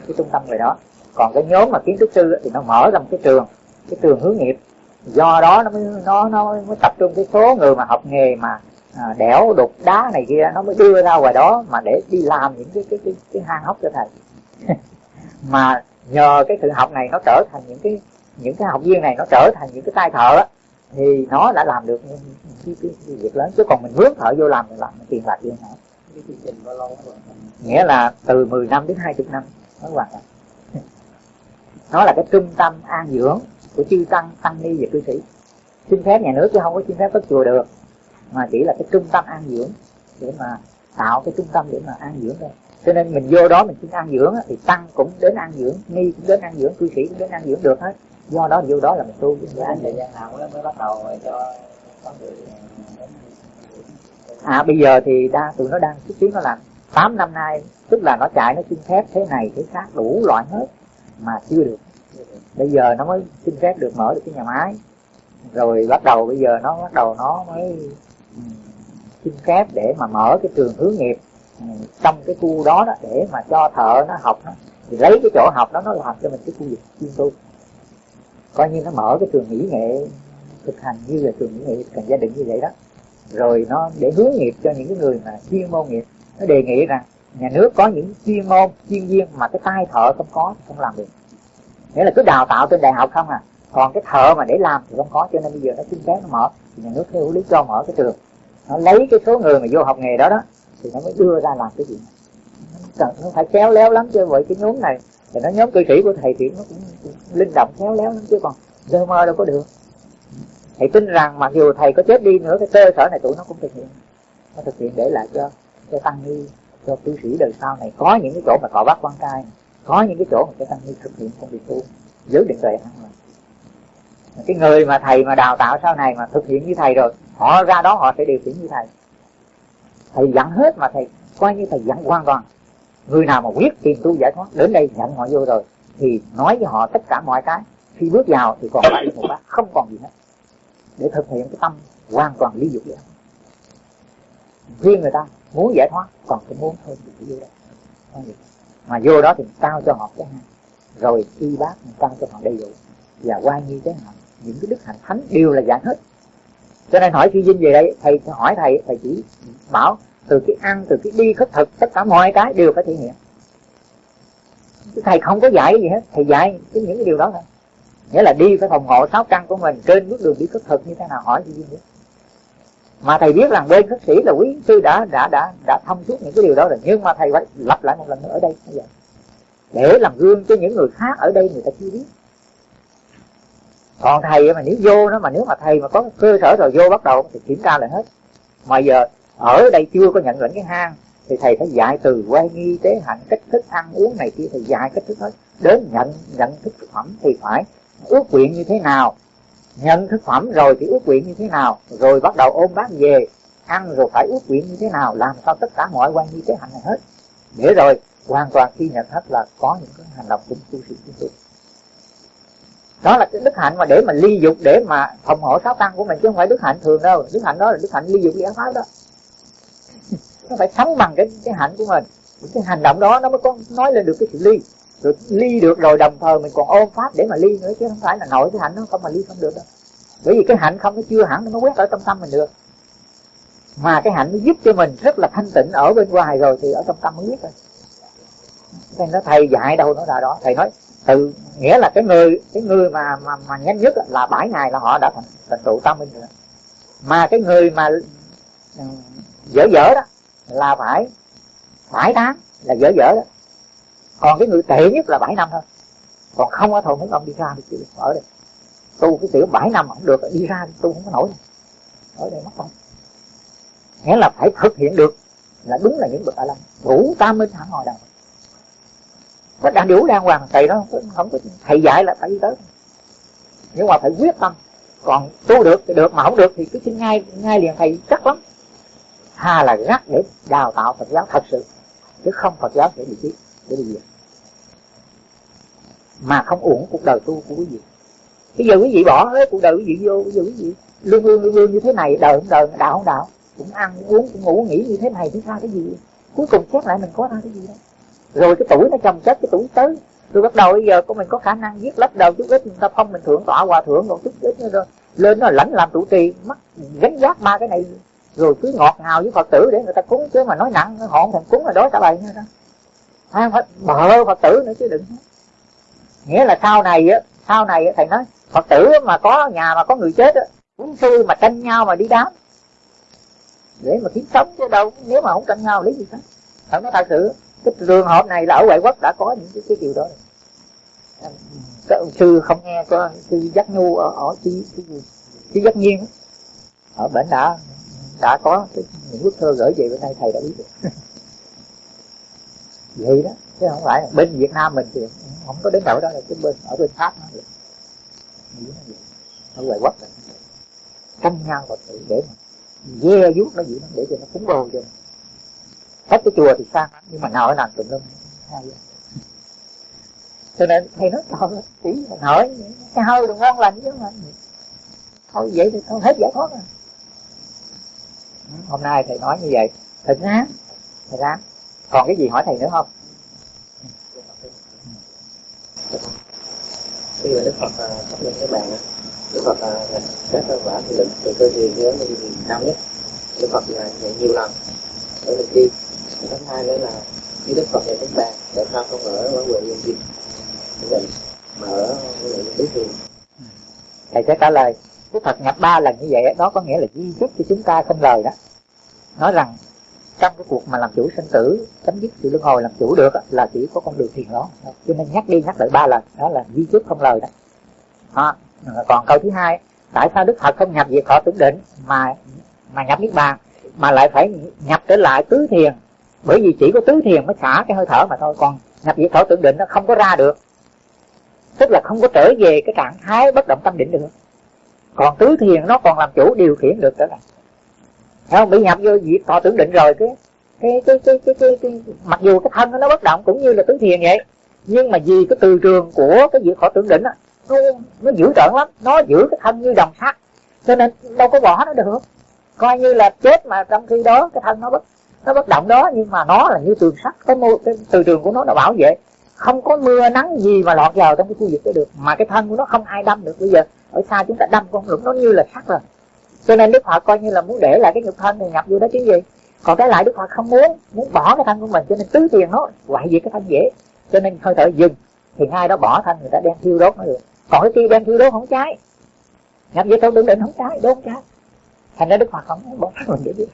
cái trung tâm về đó. Còn cái nhóm mà kiến trúc sư thì nó mở ra một cái trường cái trường hướng nghiệp. Do đó nó mới nó nó mới tập trung cái số người mà học nghề mà à, đẽo đục đá này kia nó mới đưa ra ngoài đó mà để đi làm những cái cái cái, cái hang hốc cho thầy. [laughs] Mà nhờ cái sự học này nó trở thành những cái những cái học viên này nó trở thành những cái tay thợ á thì nó đã làm được những cái, cái, cái việc lớn. Chứ còn mình mướn thợ vô làm mình làm tiền bạc gì hả nghĩa là từ 10 năm đến 20 năm nó hoàn thành nó là cái trung tâm an dưỡng của chư tăng tăng ni và cư sĩ. Xin phép nhà nước chứ không có xin phép cất chùa được mà chỉ là cái trung tâm an dưỡng để mà tạo cái trung tâm để mà an dưỡng thôi. Cho nên mình vô đó mình xin an dưỡng thì tăng cũng đến an dưỡng ni cũng đến an dưỡng cư sĩ cũng đến an dưỡng được hết. Do đó vô đó là mình tu. Chứ anh thời gian nào mới bắt đầu cho à bây giờ thì đa tụi nó đang xúc tiến nó làm 8 năm nay tức là nó chạy nó xin phép thế này thế khác đủ loại hết mà chưa được. Bây giờ nó mới xin phép được mở được cái nhà máy. Rồi bắt đầu bây giờ nó bắt đầu nó mới ừ, xin phép để mà mở cái trường hướng nghiệp ừ, trong cái khu đó, đó để mà cho thợ nó học đó. thì lấy cái chỗ học đó nó làm cho mình cái khu vực chuyên tu. Coi như nó mở cái trường mỹ nghệ thực hành như là trường mỹ nghệ cần gia đình như vậy đó. Rồi nó để hướng nghiệp cho những cái người mà chuyên môn nghiệp nó đề nghị rằng nhà nước có những chuyên môn chuyên viên mà cái tay thợ không có không làm được. Nghĩa là cứ đào tạo trên đại học không à. Còn cái thợ mà để làm thì không có cho nên bây giờ nó xin phép nó mở thì nhà nước theo lý cho mở cái trường. Nó lấy cái số người mà vô học nghề đó đó thì nó mới đưa ra làm cái gì. Cần nó phải khéo léo lắm chứ vậy cái nhóm này thì nó nhóm cư sĩ của thầy thì nó cũng, cũng linh động khéo léo lắm chứ còn lơ mơ đâu có được. Thầy tin rằng mặc dù thầy có chết đi nữa cái cơ sở này tụi nó cũng thực hiện. Nó thực hiện để lại cho cho tăng ni, cho cư sĩ đời sau này. Có những cái chỗ mà thọ bắt quan trai, có những cái chỗ mà cho tăng ni thực hiện công việc tu, giữ định tuệ ăn cái người mà thầy mà đào tạo sau này mà thực hiện như thầy rồi, họ ra đó họ sẽ điều khiển như thầy. Thầy dặn hết mà thầy, coi như thầy dặn hoàn toàn. Người nào mà quyết tìm tu giải thoát, đến đây nhận họ vô rồi, thì nói với họ tất cả mọi cái. Khi bước vào thì còn lại một bác không còn gì hết. Để thực hiện cái tâm hoàn toàn lý dục vậy khuyên người ta muốn giải thoát còn cái muốn thôi thì vô đó. Mà vô đó thì tao cho họ cái hai rồi y bác tao cho họ đầy đủ. Và quan như thế nào, những cái đức hạnh thánh đều là dạng hết. Cho nên hỏi phi dinh về đây thầy hỏi thầy thầy chỉ bảo từ cái ăn từ cái đi khất thực tất cả mọi cái đều phải thể hiện. Thầy không có dạy gì hết thầy dạy cái những cái điều đó thôi. Nghĩa là đi phải phòng hộ sáu căn của mình trên bước đường đi khất thực như thế nào hỏi dinh nữa mà thầy biết rằng bên khất sĩ là quý sư đã đã đã đã thông suốt những cái điều đó rồi. Nhưng mà thầy phải lặp lại một lần nữa ở đây. Bây giờ, để làm gương cho những người khác ở đây người ta chưa biết. Còn thầy mà nếu vô nó mà nếu mà thầy mà có cơ sở rồi vô bắt đầu thì kiểm tra lại hết. Mà giờ ở đây chưa có nhận lệnh cái hang, thì thầy phải dạy từ quay nghi tế hạnh, cách thức ăn uống này kia thầy dạy cách thức hết đến nhận nhận thức thực phẩm thì phải ước nguyện như thế nào? Nhận thực phẩm rồi thì ước nguyện như thế nào? Rồi bắt đầu ôm bát về, ăn rồi phải ước nguyện như thế nào? Làm sao tất cả mọi quan nghi thế hạnh này hết? Để rồi, hoàn toàn khi nhận hết là có những cái hành động cũng tu sĩ chúng tôi. đó là cái đức hạnh mà để mà ly dục, để mà phòng hộ sáu tăng của mình, chứ không phải đức hạnh thường đâu. Đức hạnh đó là đức hạnh ly dục giải pháp đó. [laughs] Nó phải sống bằng cái cái hạnh của mình. Cái hành động đó nó mới có, nói lên được cái sự ly rồi ly được rồi, đồng thời mình còn ôm pháp để mà ly nữa, chứ không phải là nội cái hạnh nó không mà ly không được đâu. Bởi vì cái hạnh không nó chưa hẳn, nó quét ở trong tâm mình được. Mà cái hạnh nó giúp cho mình rất là thanh tịnh ở bên ngoài rồi thì ở trong tâm mới biết rồi. Nên nó thầy dạy đâu nó là đó? Thầy nói, từ nghĩa là cái người cái người mà mà mà nhanh nhất là bảy ngày là họ đã thành thành trụ tâm minh rồi. Mà cái người mà ừ, dở dở đó là phải phải tháng là dở dở đó còn cái người tệ nhất là bảy năm thôi. Còn không có thôi, muốn ông đi ra được chịu ở đây tu cái tiểu bảy năm không được, đi ra tu không có nổi. Ở đây mất không nghĩa là phải thực hiện được là đúng là những bậc a la đủ tam minh hẳn ngồi đầu có đã đủ đàng hoàng, thầy đó không có thầy dạy là phải đi tới. Nhưng mà phải quyết tâm. Còn tu được thì được, mà không được thì cứ xin ngay ngay liền thầy chắc lắm. Hà là gắt để đào tạo phật giáo thật sự, chứ không phật giáo sẽ bị chết để đi về mà không uổng, cuộc đời tu của quý vị. Bây giờ quý vị bỏ hết cuộc đời quý vị vô, bây giờ quý vị lương lương lương lương như thế này, đời không đời, đạo không đạo, cũng ăn cũng uống, cũng ngủ, nghỉ như thế này thì ra cái gì? Cuối cùng xét lại mình có ra cái gì đâu rồi cái tuổi nó chồng chết, cái tuổi tới. Rồi bắt đầu bây giờ của mình có khả năng giết lấp đầu chút ít người ta phong mình thượng tọa hòa thượng rồi chút ít nữa rồi. Lên nó lãnh làm trụ trì mất gánh giác ba cái này. Rồi cứ ngọt ngào với phật tử để người ta cúng chứ mà nói nặng họ không thèm cúng là đó cả bầy nữa đó à, phải bờ phật tử nữa chứ đừng nghĩa là sau này á sau này á thầy nói phật tử mà có nhà mà có người chết á cũng sư mà tranh nhau mà đi đám. Để mà kiếm sống chứ đâu nếu mà không tranh nhau lấy gì hết thật nói thật sự cái trường hợp này là ở ngoại quốc đã có những cái, cái điều đó. Các sư không nghe có sư giác nhu ở ở chi chi giác nhiên ở bển đã đã có cái, những bức thơ gửi về bên đây thầy đã biết được. [laughs] vậy đó, chứ không phải bên Việt Nam mình thì không có đến nỗi đó là cái bên, ở bên Pháp nó vậy. Ở ngoài quốc là canh nhau Phật tử để mà dè vuốt nó vậy nó để cho nó cúng đồ cho hết cái chùa thì sang nhưng mà nào ở nào tùm lum, hay cho nên thầy nói trời chỉ hỏi cái hơi đừng ngon lành chứ mà. Thôi vậy thì thôi, hết giải thoát rồi. Hôm nay thầy nói như vậy. Thầy ráng thầy ráng còn cái gì hỏi thầy nữa không? Khi mà đức phật sắp lên cái bàn đức phật các quả thì lực từ cơ duyên với cao nhất. Đức phật là nhiều lần để mình đi. Thứ hai nữa là khi đức phật ngày thứ ba tại sao không ở ở quận nhân viên mình mà ở quận tứ hiền thầy sẽ trả lời đức phật nhập ba lần như vậy đó có nghĩa là di chúc cho chúng ta không lời đó. Nói rằng trong cái cuộc mà làm chủ sinh tử chấm dứt sự luân hồi làm chủ được là chỉ có con đường thiền đó. Cho nên nhắc đi nhắc lại ba lần đó là di chúc không lời đó. À, còn câu thứ hai tại sao đức phật không nhập về thọ tưởng định mà mà nhập niết bàn mà lại phải nhập trở lại tứ thiền? Bởi vì chỉ có tứ thiền mới xả cái hơi thở mà thôi còn nhập về thọ tưởng định nó không có ra được. Tức là không có trở về cái trạng thái bất động tâm định được. Còn tứ thiền nó còn làm chủ điều khiển được trở lại không? Bị nhập vô việc thọ tưởng định rồi cái cái cái cái cái, cái, cái, mặc dù cái thân nó bất động cũng như là tứ thiền vậy nhưng mà vì cái từ trường của cái việc thọ tưởng định á nó nó dữ tợn lắm nó giữ cái thân như đồng sắt. Cho nên đâu có bỏ nó được. Coi như là chết mà trong khi đó cái thân nó bất nó bất động đó nhưng mà nó là như tường sắt cái, mô, cái từ trường của nó nó bảo vệ. Không có mưa nắng gì mà lọt vào trong cái khu vực đó được mà cái thân của nó không ai đâm được. Bây giờ ở xa chúng ta đâm con lũng nó như là sắt rồi cho nên đức phật coi như là muốn để lại cái nhục thân này nhập vô đó chứ gì. Còn cái lại đức phật không muốn muốn bỏ cái thân của mình cho nên tứ tiền nó hoại diệt cái thân dễ. Cho nên hơi thở dừng thì ngay đó bỏ thân người ta đem thiêu đốt nó được. Còn cái kia đem thiêu đốt không cháy nhập vô thân đừng định không cháy đốt không cháy thành ra đức phật không muốn bỏ thân mình để biết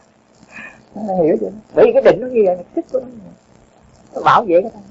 hiểu chưa? Bởi vì cái định nó như vậy thích của nó, nó bảo vệ cái thân.